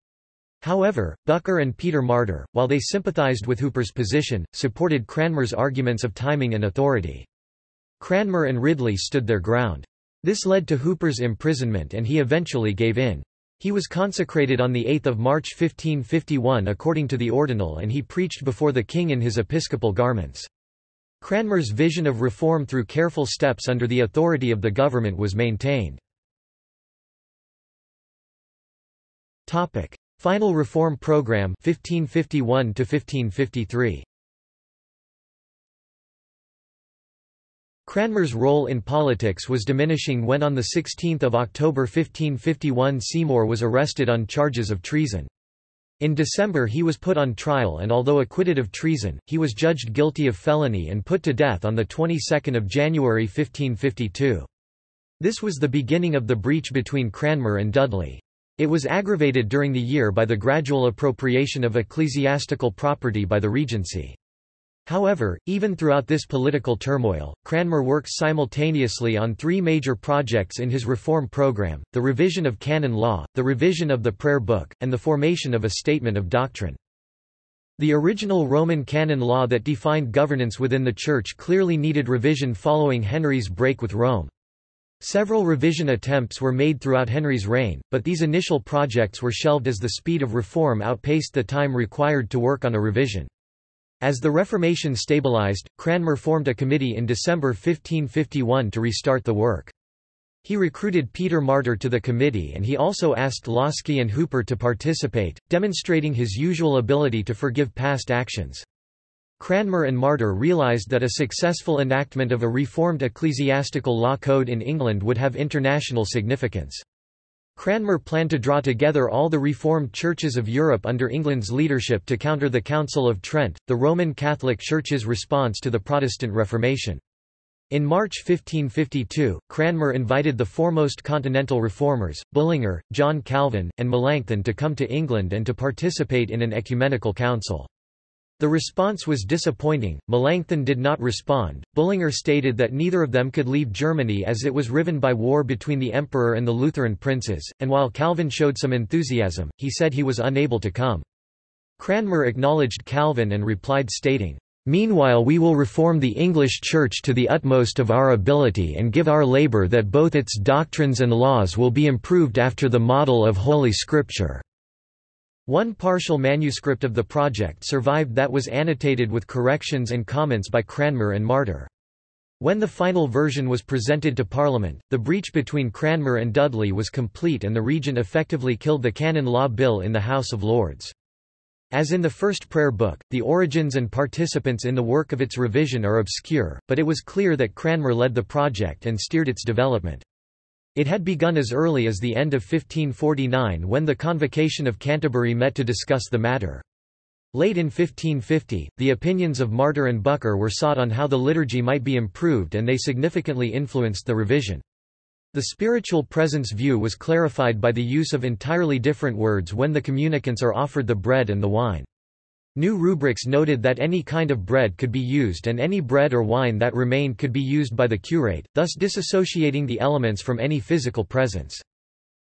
However, Bucer and Peter Martyr, while they sympathized with Hooper's position, supported Cranmer's arguments of timing and authority. Cranmer and Ridley stood their ground. This led to Hooper's imprisonment and he eventually gave in. He was consecrated on 8 March 1551 according to the ordinal and he preached before the king in his episcopal garments. Cranmer's vision of reform through careful steps under the authority of the government was maintained. Final Reform Program 1551 1553 Cranmer's role in politics was diminishing when on 16 October 1551 Seymour was arrested on charges of treason. In December he was put on trial and although acquitted of treason, he was judged guilty of felony and put to death on the 22nd of January 1552. This was the beginning of the breach between Cranmer and Dudley. It was aggravated during the year by the gradual appropriation of ecclesiastical property by the Regency. However, even throughout this political turmoil, Cranmer worked simultaneously on three major projects in his reform program, the revision of canon law, the revision of the prayer book, and the formation of a statement of doctrine. The original Roman canon law that defined governance within the Church clearly needed revision following Henry's break with Rome. Several revision attempts were made throughout Henry's reign, but these initial projects were shelved as the speed of reform outpaced the time required to work on a revision. As the Reformation stabilized, Cranmer formed a committee in December 1551 to restart the work. He recruited Peter Martyr to the committee and he also asked Łaski and Hooper to participate, demonstrating his usual ability to forgive past actions. Cranmer and Martyr realised that a successful enactment of a reformed ecclesiastical law code in England would have international significance. Cranmer planned to draw together all the Reformed churches of Europe under England's leadership to counter the Council of Trent, the Roman Catholic Church's response to the Protestant Reformation. In March 1552, Cranmer invited the foremost continental reformers, Bullinger, John Calvin, and Melanchthon to come to England and to participate in an ecumenical council. The response was disappointing, Melanchthon did not respond, Bullinger stated that neither of them could leave Germany as it was riven by war between the emperor and the Lutheran princes, and while Calvin showed some enthusiasm, he said he was unable to come. Cranmer acknowledged Calvin and replied stating, Meanwhile we will reform the English Church to the utmost of our ability and give our labour that both its doctrines and laws will be improved after the model of Holy Scripture." One partial manuscript of the project survived that was annotated with corrections and comments by Cranmer and Martyr. When the final version was presented to Parliament, the breach between Cranmer and Dudley was complete and the Regent effectively killed the Canon Law Bill in the House of Lords. As in the first prayer book, the origins and participants in the work of its revision are obscure, but it was clear that Cranmer led the project and steered its development. It had begun as early as the end of 1549 when the Convocation of Canterbury met to discuss the matter. Late in 1550, the opinions of Martyr and Bucer were sought on how the liturgy might be improved and they significantly influenced the revision. The spiritual presence view was clarified by the use of entirely different words when the communicants are offered the bread and the wine. New rubrics noted that any kind of bread could be used and any bread or wine that remained could be used by the curate, thus disassociating the elements from any physical presence.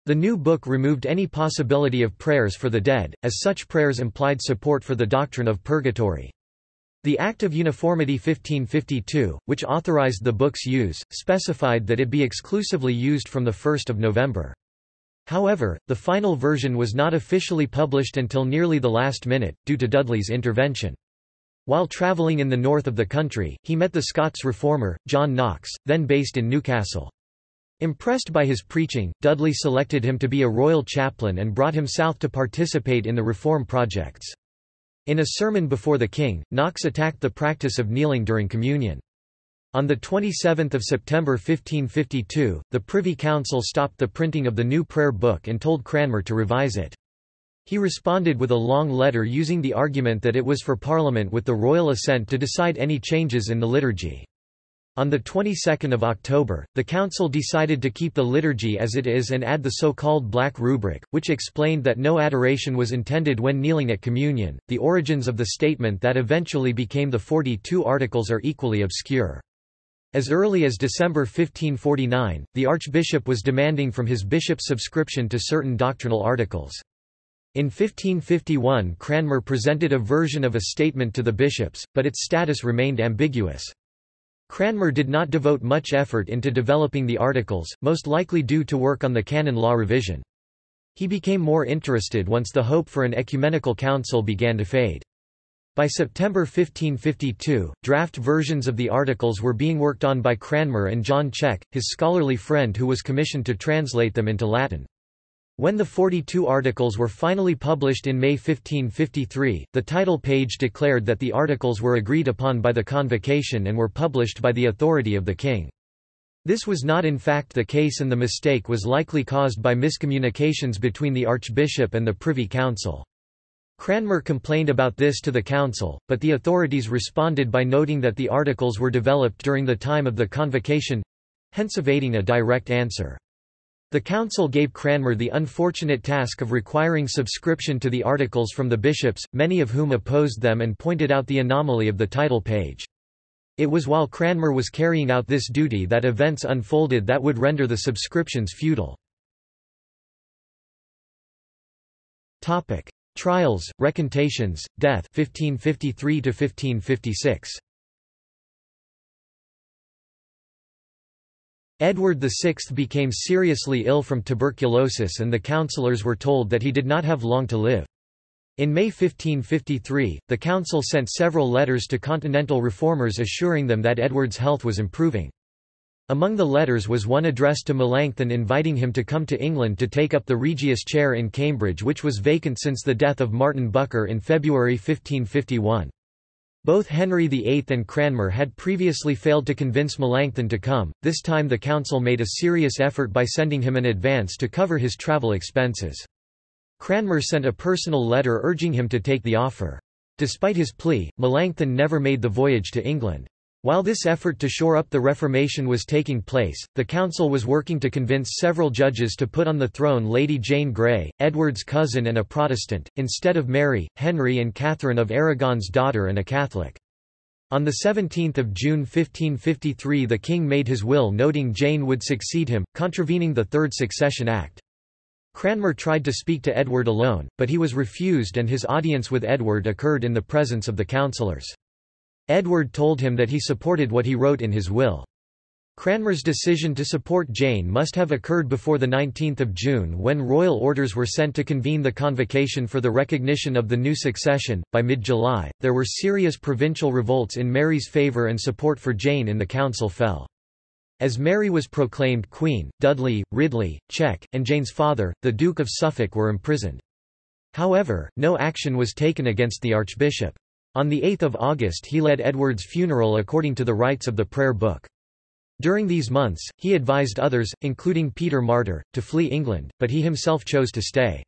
The new book removed any possibility of prayers for the dead, as such prayers implied support for the doctrine of purgatory. The Act of Uniformity 1552, which authorized the book's use, specified that it be exclusively used from 1 November. However, the final version was not officially published until nearly the last minute, due to Dudley's intervention. While travelling in the north of the country, he met the Scots reformer, John Knox, then based in Newcastle. Impressed by his preaching, Dudley selected him to be a royal chaplain and brought him south to participate in the reform projects. In a sermon before the king, Knox attacked the practice of kneeling during communion. On 27 September 1552, the Privy Council stopped the printing of the new prayer book and told Cranmer to revise it. He responded with a long letter using the argument that it was for Parliament with the royal assent to decide any changes in the liturgy. On the 22nd of October, the council decided to keep the liturgy as it is and add the so-called black rubric, which explained that no adoration was intended when kneeling at communion. The origins of the statement that eventually became the 42 articles are equally obscure. As early as December 1549, the archbishop was demanding from his bishop subscription to certain doctrinal articles. In 1551 Cranmer presented a version of a statement to the bishops, but its status remained ambiguous. Cranmer did not devote much effort into developing the articles, most likely due to work on the canon law revision. He became more interested once the hope for an ecumenical council began to fade. By September 1552, draft versions of the articles were being worked on by Cranmer and John Cheke, his scholarly friend who was commissioned to translate them into Latin. When the 42 articles were finally published in May 1553, the title page declared that the articles were agreed upon by the convocation and were published by the authority of the king. This was not in fact the case and the mistake was likely caused by miscommunications between the archbishop and the Privy Council. Cranmer complained about this to the council, but the authorities responded by noting that the articles were developed during the time of the convocation—hence evading a direct answer. The council gave Cranmer the unfortunate task of requiring subscription to the articles from the bishops, many of whom opposed them and pointed out the anomaly of the title page. It was while Cranmer was carrying out this duty that events unfolded that would render the subscriptions futile. Trials, recantations, death 1553 1556. Edward VI became seriously ill from tuberculosis and the councillors were told that he did not have long to live. In May 1553, the council sent several letters to continental reformers assuring them that Edward's health was improving. Among the letters was one addressed to Melanchthon inviting him to come to England to take up the Regius chair in Cambridge which was vacant since the death of Martin Bucer in February 1551. Both Henry VIII and Cranmer had previously failed to convince Melanchthon to come, this time the council made a serious effort by sending him an advance to cover his travel expenses. Cranmer sent a personal letter urging him to take the offer. Despite his plea, Melanchthon never made the voyage to England. While this effort to shore up the Reformation was taking place, the council was working to convince several judges to put on the throne Lady Jane Grey, Edward's cousin and a Protestant, instead of Mary, Henry and Catherine of Aragon's daughter and a Catholic. On 17 June 1553 the king made his will noting Jane would succeed him, contravening the Third Succession Act. Cranmer tried to speak to Edward alone, but he was refused and his audience with Edward occurred in the presence of the councillors. Edward told him that he supported what he wrote in his will. Cranmer's decision to support Jane must have occurred before 19 June when royal orders were sent to convene the convocation for the recognition of the new succession. By mid-July, there were serious provincial revolts in Mary's favour and support for Jane in the council fell. As Mary was proclaimed queen, Dudley, Ridley, Cheke, and Jane's father, the Duke of Suffolk were imprisoned. However, no action was taken against the archbishop. On 8 August he led Edward's funeral according to the rites of the prayer book. During these months, he advised others, including Peter Martyr, to flee England, but he himself chose to stay.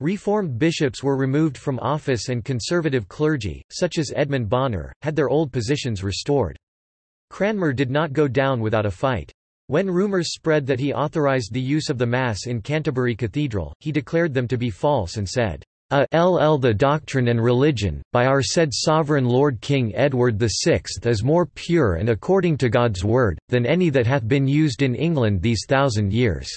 Reformed bishops were removed from office and conservative clergy, such as Edmund Bonner, had their old positions restored. Cranmer did not go down without a fight. When rumours spread that he authorised the use of the Mass in Canterbury Cathedral, he declared them to be false and said, a ll the doctrine and religion, by our said sovereign Lord King Edward VI is more pure and according to God's word, than any that hath been used in England these thousand years."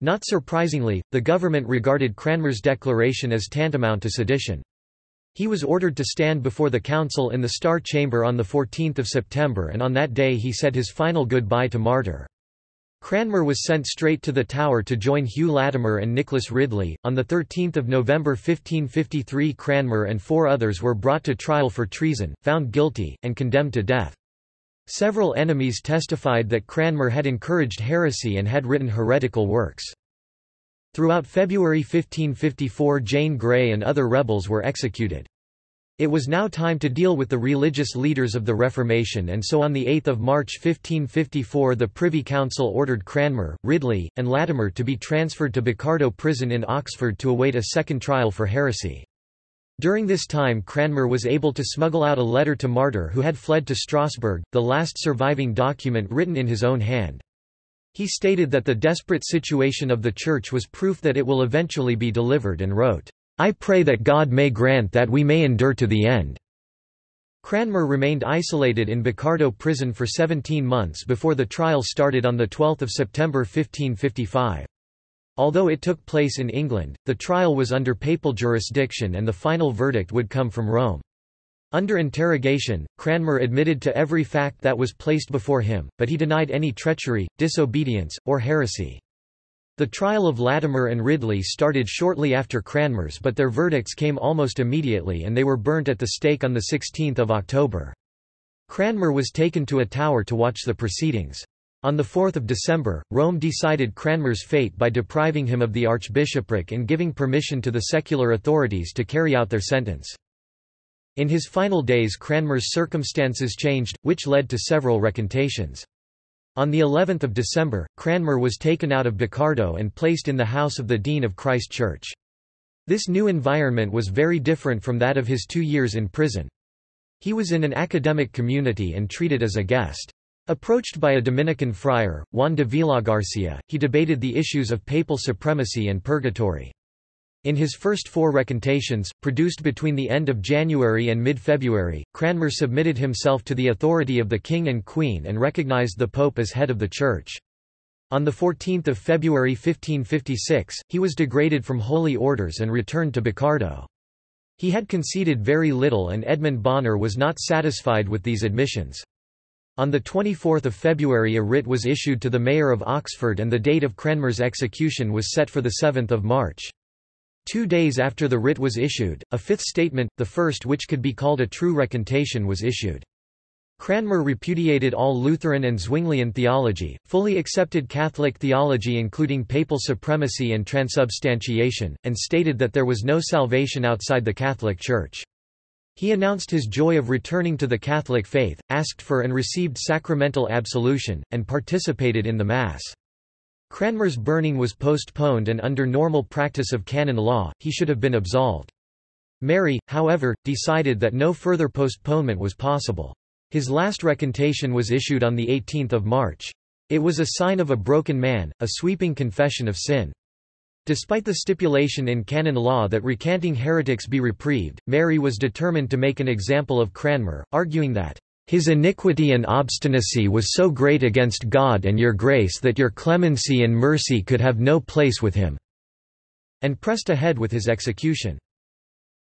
Not surprisingly, the government regarded Cranmer's declaration as tantamount to sedition. He was ordered to stand before the council in the Star Chamber on 14 September and on that day he said his final goodbye to Martyr. Cranmer was sent straight to the Tower to join Hugh Latimer and Nicholas Ridley. On 13 November 1553 Cranmer and four others were brought to trial for treason, found guilty, and condemned to death. Several enemies testified that Cranmer had encouraged heresy and had written heretical works. Throughout February 1554 Jane Grey and other rebels were executed. It was now time to deal with the religious leaders of the Reformation and so on 8 March 1554 the Privy Council ordered Cranmer, Ridley, and Latimer to be transferred to Bocardo Prison in Oxford to await a second trial for heresy. During this time Cranmer was able to smuggle out a letter to Martyr who had fled to Strasbourg, the last surviving document written in his own hand. He stated that the desperate situation of the Church was proof that it will eventually be delivered and wrote, I pray that God may grant that we may endure to the end. Cranmer remained isolated in Bocardo prison for 17 months before the trial started on 12 September 1555. Although it took place in England, the trial was under papal jurisdiction and the final verdict would come from Rome. Under interrogation, Cranmer admitted to every fact that was placed before him, but he denied any treachery, disobedience, or heresy. The trial of Latimer and Ridley started shortly after Cranmer's but their verdicts came almost immediately and they were burnt at the stake on 16 October. Cranmer was taken to a tower to watch the proceedings. On 4 December, Rome decided Cranmer's fate by depriving him of the archbishopric and giving permission to the secular authorities to carry out their sentence. In his final days Cranmer's circumstances changed, which led to several recantations. On the 11th of December, Cranmer was taken out of Bocardo and placed in the house of the Dean of Christ Church. This new environment was very different from that of his two years in prison. He was in an academic community and treated as a guest. Approached by a Dominican friar, Juan de Villagarcia, he debated the issues of papal supremacy and purgatory. In his first four recantations, produced between the end of January and mid-February, Cranmer submitted himself to the authority of the king and queen and recognized the pope as head of the church. On 14 February 1556, he was degraded from holy orders and returned to Bocardo. He had conceded very little and Edmund Bonner was not satisfied with these admissions. On 24 February a writ was issued to the mayor of Oxford and the date of Cranmer's execution was set for 7 March. Two days after the writ was issued, a fifth statement, the first which could be called a true recantation was issued. Cranmer repudiated all Lutheran and Zwinglian theology, fully accepted Catholic theology including papal supremacy and transubstantiation, and stated that there was no salvation outside the Catholic Church. He announced his joy of returning to the Catholic faith, asked for and received sacramental absolution, and participated in the Mass. Cranmer's burning was postponed and under normal practice of canon law, he should have been absolved. Mary, however, decided that no further postponement was possible. His last recantation was issued on 18 March. It was a sign of a broken man, a sweeping confession of sin. Despite the stipulation in canon law that recanting heretics be reprieved, Mary was determined to make an example of Cranmer, arguing that, "...his iniquity and obstinacy was so great against God and your grace that your clemency and mercy could have no place with him," and pressed ahead with his execution.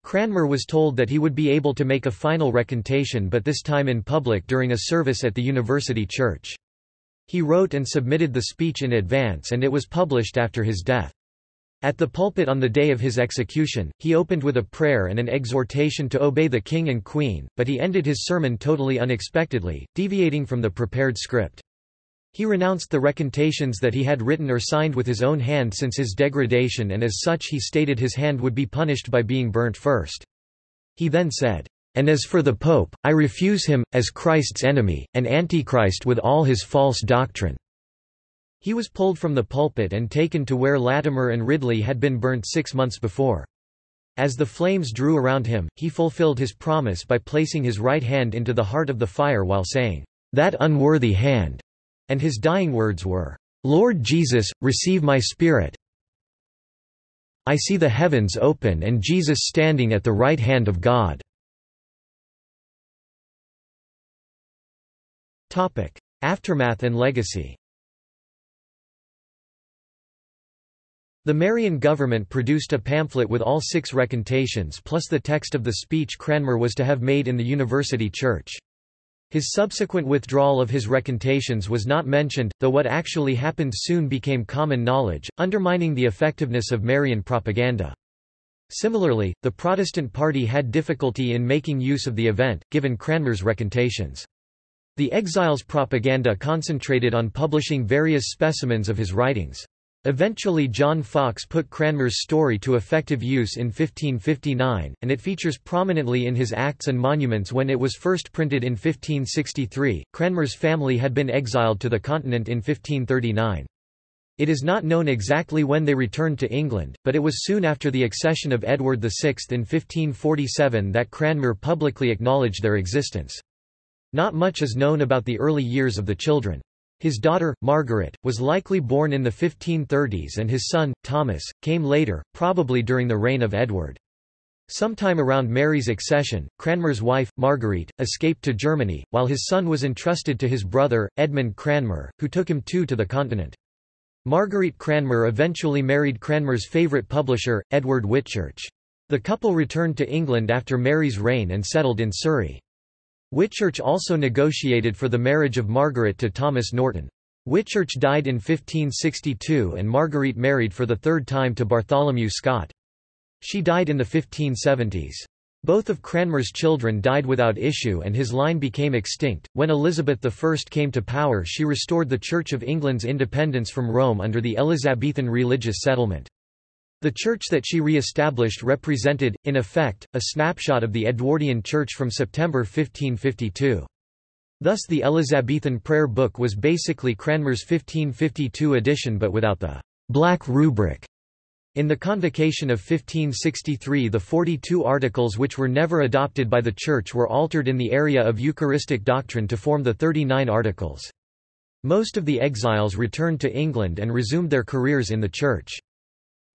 Cranmer was told that he would be able to make a final recantation but this time in public during a service at the university church. He wrote and submitted the speech in advance and it was published after his death. At the pulpit on the day of his execution, he opened with a prayer and an exhortation to obey the king and queen, but he ended his sermon totally unexpectedly, deviating from the prepared script. He renounced the recantations that he had written or signed with his own hand since his degradation and as such he stated his hand would be punished by being burnt first. He then said, "'And as for the Pope, I refuse him, as Christ's enemy, and Antichrist with all his false doctrine." He was pulled from the pulpit and taken to where Latimer and Ridley had been burnt six months before. As the flames drew around him, he fulfilled his promise by placing his right hand into the heart of the fire while saying, "'That unworthy hand' and his dying words were, "'Lord Jesus, receive my spirit I see the heavens open and Jesus standing at the right hand of God." Aftermath and legacy The Marian government produced a pamphlet with all six recantations plus the text of the speech Cranmer was to have made in the university church. His subsequent withdrawal of his recantations was not mentioned, though what actually happened soon became common knowledge, undermining the effectiveness of Marian propaganda. Similarly, the Protestant party had difficulty in making use of the event, given Cranmer's recantations. The exile's propaganda concentrated on publishing various specimens of his writings. Eventually John Foxe put Cranmer's story to effective use in 1559, and it features prominently in his Acts and Monuments when it was first printed in 1563. Cranmer's family had been exiled to the continent in 1539. It is not known exactly when they returned to England, but it was soon after the accession of Edward VI in 1547 that Cranmer publicly acknowledged their existence. Not much is known about the early years of the children. His daughter, Margaret, was likely born in the 1530s and his son, Thomas, came later, probably during the reign of Edward. Sometime around Mary's accession, Cranmer's wife, Marguerite, escaped to Germany, while his son was entrusted to his brother, Edmund Cranmer, who took him too to the continent. Marguerite Cranmer eventually married Cranmer's favourite publisher, Edward Whitchurch. The couple returned to England after Mary's reign and settled in Surrey. Whitchurch also negotiated for the marriage of Margaret to Thomas Norton. Whitchurch died in 1562 and Marguerite married for the third time to Bartholomew Scott. She died in the 1570s. Both of Cranmer's children died without issue and his line became extinct. When Elizabeth I came to power she restored the Church of England's independence from Rome under the Elizabethan religious settlement. The church that she re-established represented, in effect, a snapshot of the Edwardian Church from September 1552. Thus the Elizabethan prayer book was basically Cranmer's 1552 edition but without the «black rubric». In the Convocation of 1563 the 42 articles which were never adopted by the Church were altered in the area of Eucharistic doctrine to form the 39 articles. Most of the exiles returned to England and resumed their careers in the Church.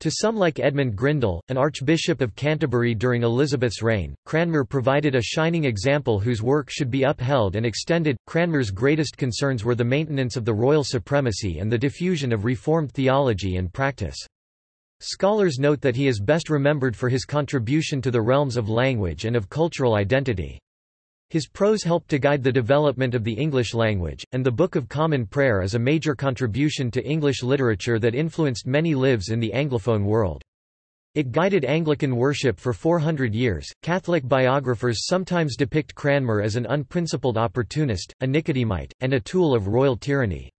To some like Edmund Grindal, an Archbishop of Canterbury during Elizabeth's reign, Cranmer provided a shining example whose work should be upheld and extended. Cranmer's greatest concerns were the maintenance of the royal supremacy and the diffusion of Reformed theology and practice. Scholars note that he is best remembered for his contribution to the realms of language and of cultural identity. His prose helped to guide the development of the English language, and the Book of Common Prayer is a major contribution to English literature that influenced many lives in the Anglophone world. It guided Anglican worship for 400 years. Catholic biographers sometimes depict Cranmer as an unprincipled opportunist, a Nicodemite, and a tool of royal tyranny.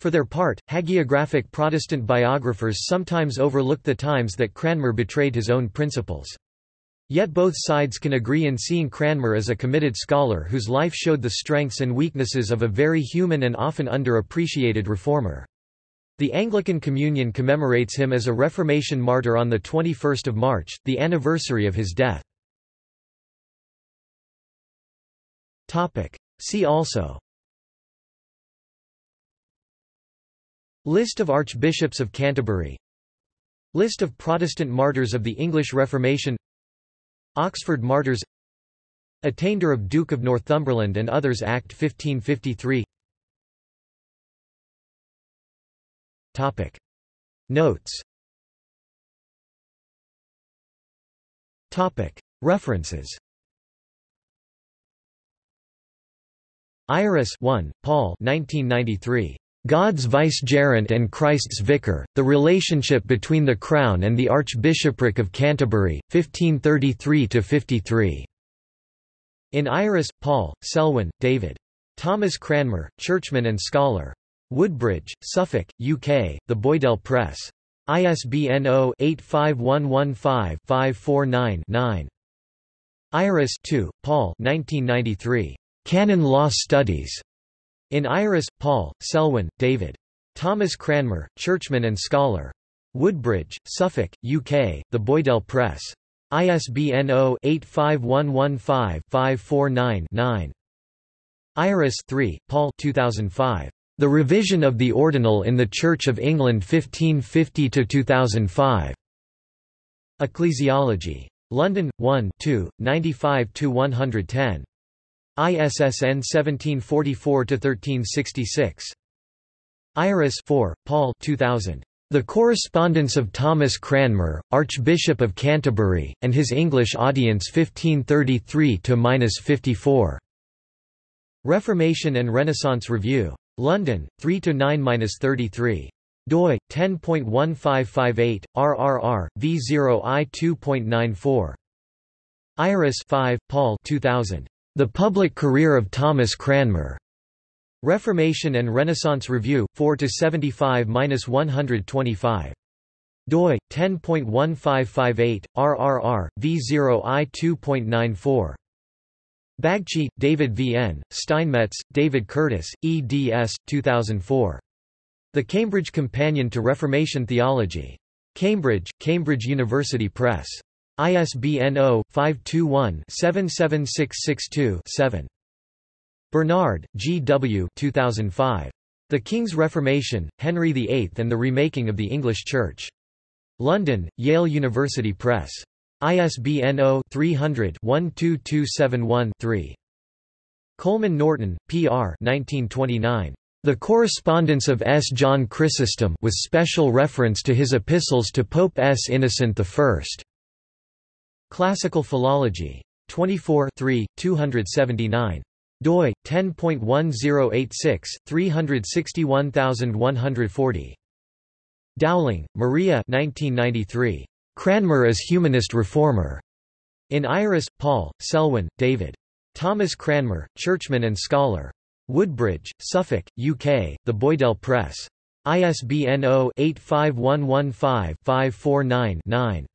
For their part, hagiographic Protestant biographers sometimes overlook the times that Cranmer betrayed his own principles. Yet both sides can agree in seeing Cranmer as a committed scholar whose life showed the strengths and weaknesses of a very human and often underappreciated reformer. The Anglican Communion commemorates him as a Reformation martyr on 21 March, the anniversary of his death. See also List of Archbishops of Canterbury List of Protestant martyrs of the English Reformation Oxford Martyrs Attainder of Duke of Northumberland and others Act 1553 Topic. Notes Topic. References Ayris 1, Paul 1993. God's vicegerent and Christ's vicar, the relationship between the Crown and the Archbishopric of Canterbury, 1533–53. In Ayris, Paul, Selwyn, David. Thomas Cranmer, churchman and scholar. Woodbridge, Suffolk, UK, The Boydell Press. ISBN 0-85115-549-9. Ayris 2, Paul 1993. Canon Law Studies. In Ayris, Paul, Selwyn, David. Thomas Cranmer, churchman and scholar. Woodbridge, Suffolk, UK, The Boydell Press. ISBN 0-85115-549-9. Ayris 3, Paul 2005. The Revision of the Ordinal in the Church of England 1550–2005. Ecclesiology. London, 1 2, 95–110. ISSN 1744-1366. Ayris 4, Paul 2000. The Correspondence of Thomas Cranmer, Archbishop of Canterbury, and his English Audience 1533–54. Reformation and Renaissance Review. London, 3–9–33 doi 10.1558 rrr v0i 2.94 ayris 5 paul 2000 the Public Career of Thomas Cranmer. Reformation and Renaissance Review, 4–75–125. doi, 10.1558, rrr, v0i 2.94. Bagchi, David V. N., Steinmetz, David Curtis, eds. 2004. The Cambridge Companion to Reformation Theology. Cambridge, Cambridge University Press. ISBN 0-521-77662-7. Bernard, G. W. 2005. The King's Reformation, Henry VIII and the Remaking of the English Church. London, Yale University Press. ISBN 0-300-12271-3. Coleman Norton, P. R. 1929. The Correspondence of S. John Chrysostom with special reference to his epistles to Pope S. Innocent I. Classical Philology. 24 279 doi 10.1086 361140 Dowling, Maria 1993 Cranmer as humanist reformer. In Ayris Paul Selwyn David. Thomas Cranmer churchman and scholar. Woodbridge Suffolk UK The Boydell Press. ISBN 0-85115-549-9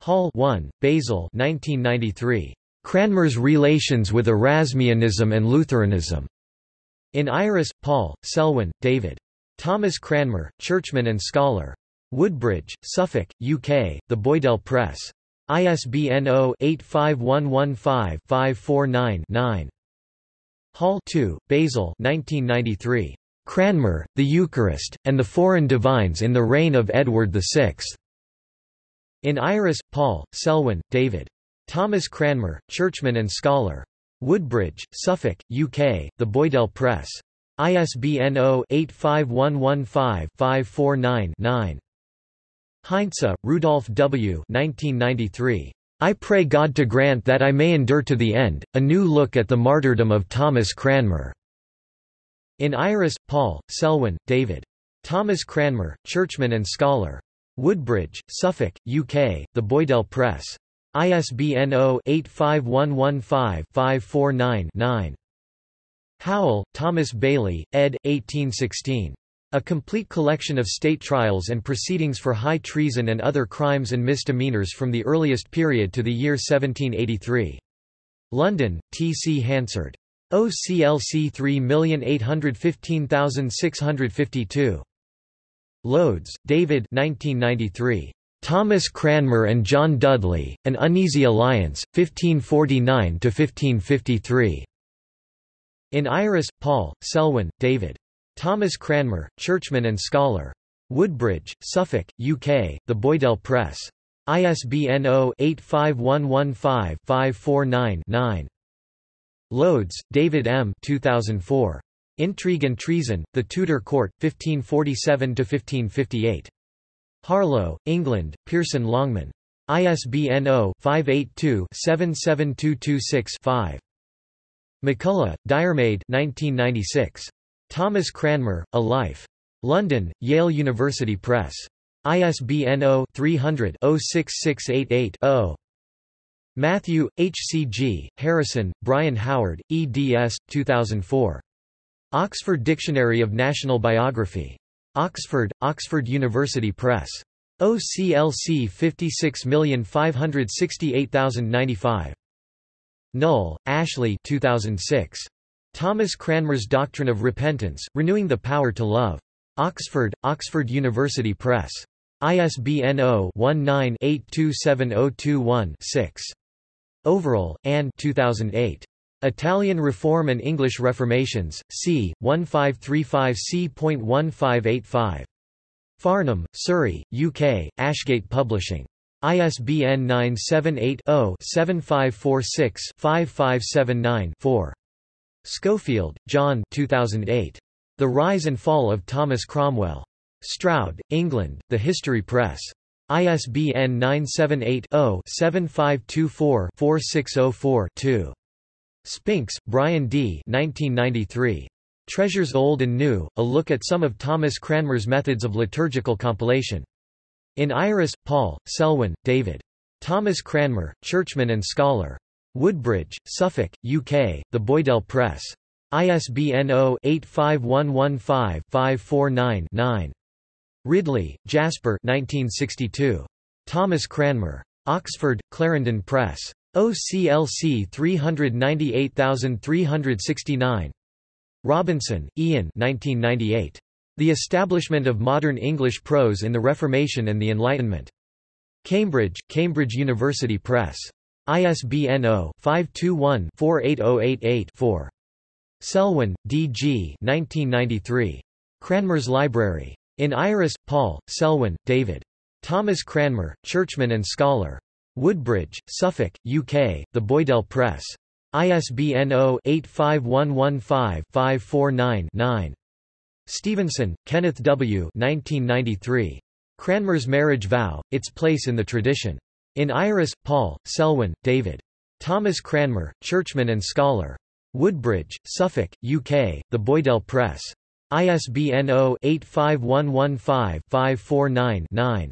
Hall 1, Basil 1993. Cranmer's Relations with Erasmianism and Lutheranism. In Ayris, Paul, Selwyn, David. Thomas Cranmer, churchman and scholar. Woodbridge, Suffolk, UK, The Boydell Press. ISBN 0-85115-549-9. Hall 2, Basil 1993. Cranmer, the Eucharist, and the Foreign Divines in the Reign of Edward VI. In Ayris, Paul, Selwyn, David. Thomas Cranmer, churchman and scholar. Woodbridge, Suffolk, UK, The Boydell Press. ISBN 0-85115-549-9. Heinze, Rudolf W. 1993. I pray God to grant that I may endure to the end, a new look at the martyrdom of Thomas Cranmer. In Ayris, Paul, Selwyn, David. Thomas Cranmer, churchman and scholar. Woodbridge, Suffolk, UK, The Boydell Press. ISBN 0-85115-549-9. Howell, Thomas Bailey, ed. 1816. A complete collection of state trials and proceedings for high treason and other crimes and misdemeanors from the earliest period to the year 1783. London, T. C. Hansard. OCLC 3815652. Loades, David 1993. Thomas Cranmer and John Dudley, An Uneasy Alliance, 1549–1553. In Ayris, Paul, Selwyn, David. Thomas Cranmer, churchman and scholar. Woodbridge, Suffolk, UK, The Boydell Press. ISBN 0-85115-549-9. Loades, David M. 2004. Intrigue and Treason, The Tudor Court, 1547–1558. Harlow, England, Pearson Longman. ISBN 0-582-77226-5. MacCulloch, Diarmaid 1996. Thomas Cranmer, A Life. London, Yale University Press. ISBN 0-300-06688-0. Matthew, H. C. G., Harrison, Brian Howard, eds. 2004. Oxford Dictionary of National Biography. Oxford, Oxford University Press. OCLC 56568095. Null, Ashley 2006. Thomas Cranmer's Doctrine of Repentance, Renewing the Power to Love. Oxford, Oxford University Press. ISBN 0-19-827021-6. Overell, Anne 2008. Italian Reform and English Reformations, c. 1535 c.1585. Farnham, Surrey, UK, Ashgate Publishing. ISBN 978 0 7546 5579 4. Schofield, John 2008. The Rise and Fall of Thomas Cromwell. Stroud, England, The History Press. ISBN 978-0-7524-4604-2. Spinks, Brian D. 1993. Treasures Old and New, A Look at Some of Thomas Cranmer's Methods of Liturgical Compilation. In Ayris, Paul, Selwyn, David. Thomas Cranmer, Churchman and Scholar. Woodbridge, Suffolk, UK, The Boydell Press. ISBN 0-85115-549-9. Ridley, Jasper 1962. Thomas Cranmer. Oxford, Clarendon Press. OCLC 398369. Robinson, Ian 1998. The Establishment of Modern English Prose in the Reformation and the Enlightenment. Cambridge, Cambridge University Press. ISBN 0-521-48088-4. Selwyn, D. G. 1993. Cranmer's Library. In Ayris, Paul, Selwyn, David. Thomas Cranmer, churchman and scholar. Woodbridge, Suffolk, UK, The Boydell Press. ISBN 0-85115-549-9. Stevenson, Kenneth W. 1993. Cranmer's Marriage Vow, Its Place in the Tradition. In Ayris, Paul, Selwyn, David. Thomas Cranmer, churchman and scholar. Woodbridge, Suffolk, UK, The Boydell Press. ISBN 0-85115-549-9.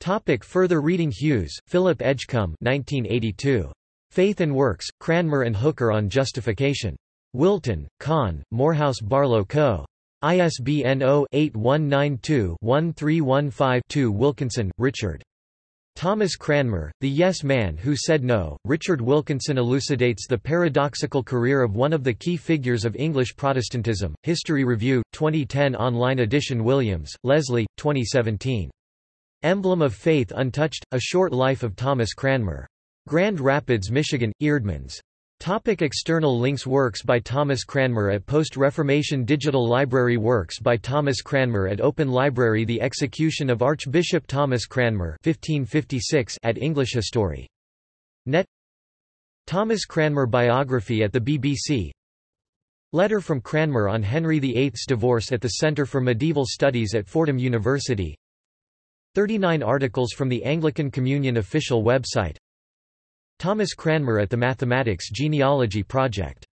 Topic further reading Hughes, Philip Edgcumbe 1982. Faith and Works, Cranmer and Hooker on Justification. Wilton, Conn, Morehouse Barlow Co. ISBN 0-8192-1315-2 Wilkinson, Richard. Thomas Cranmer, The Yes Man Who Said No, Richard Wilkinson elucidates the paradoxical career of one of the key figures of English Protestantism. History Review, 2010 online edition Williams, Leslie, 2017. Emblem of Faith Untouched, A Short Life of Thomas Cranmer. Grand Rapids, Michigan, Eerdmans. Topic external links Works by Thomas Cranmer at Post-Reformation Digital Library Works by Thomas Cranmer at Open Library The execution of Archbishop Thomas Cranmer 1556 at English History. Net Thomas Cranmer biography at the BBC Letter from Cranmer on Henry VIII's divorce at the Centre for Medieval Studies at Fordham University 39 articles from the Anglican Communion official website. Thomas Cranmer at the Mathematics Genealogy Project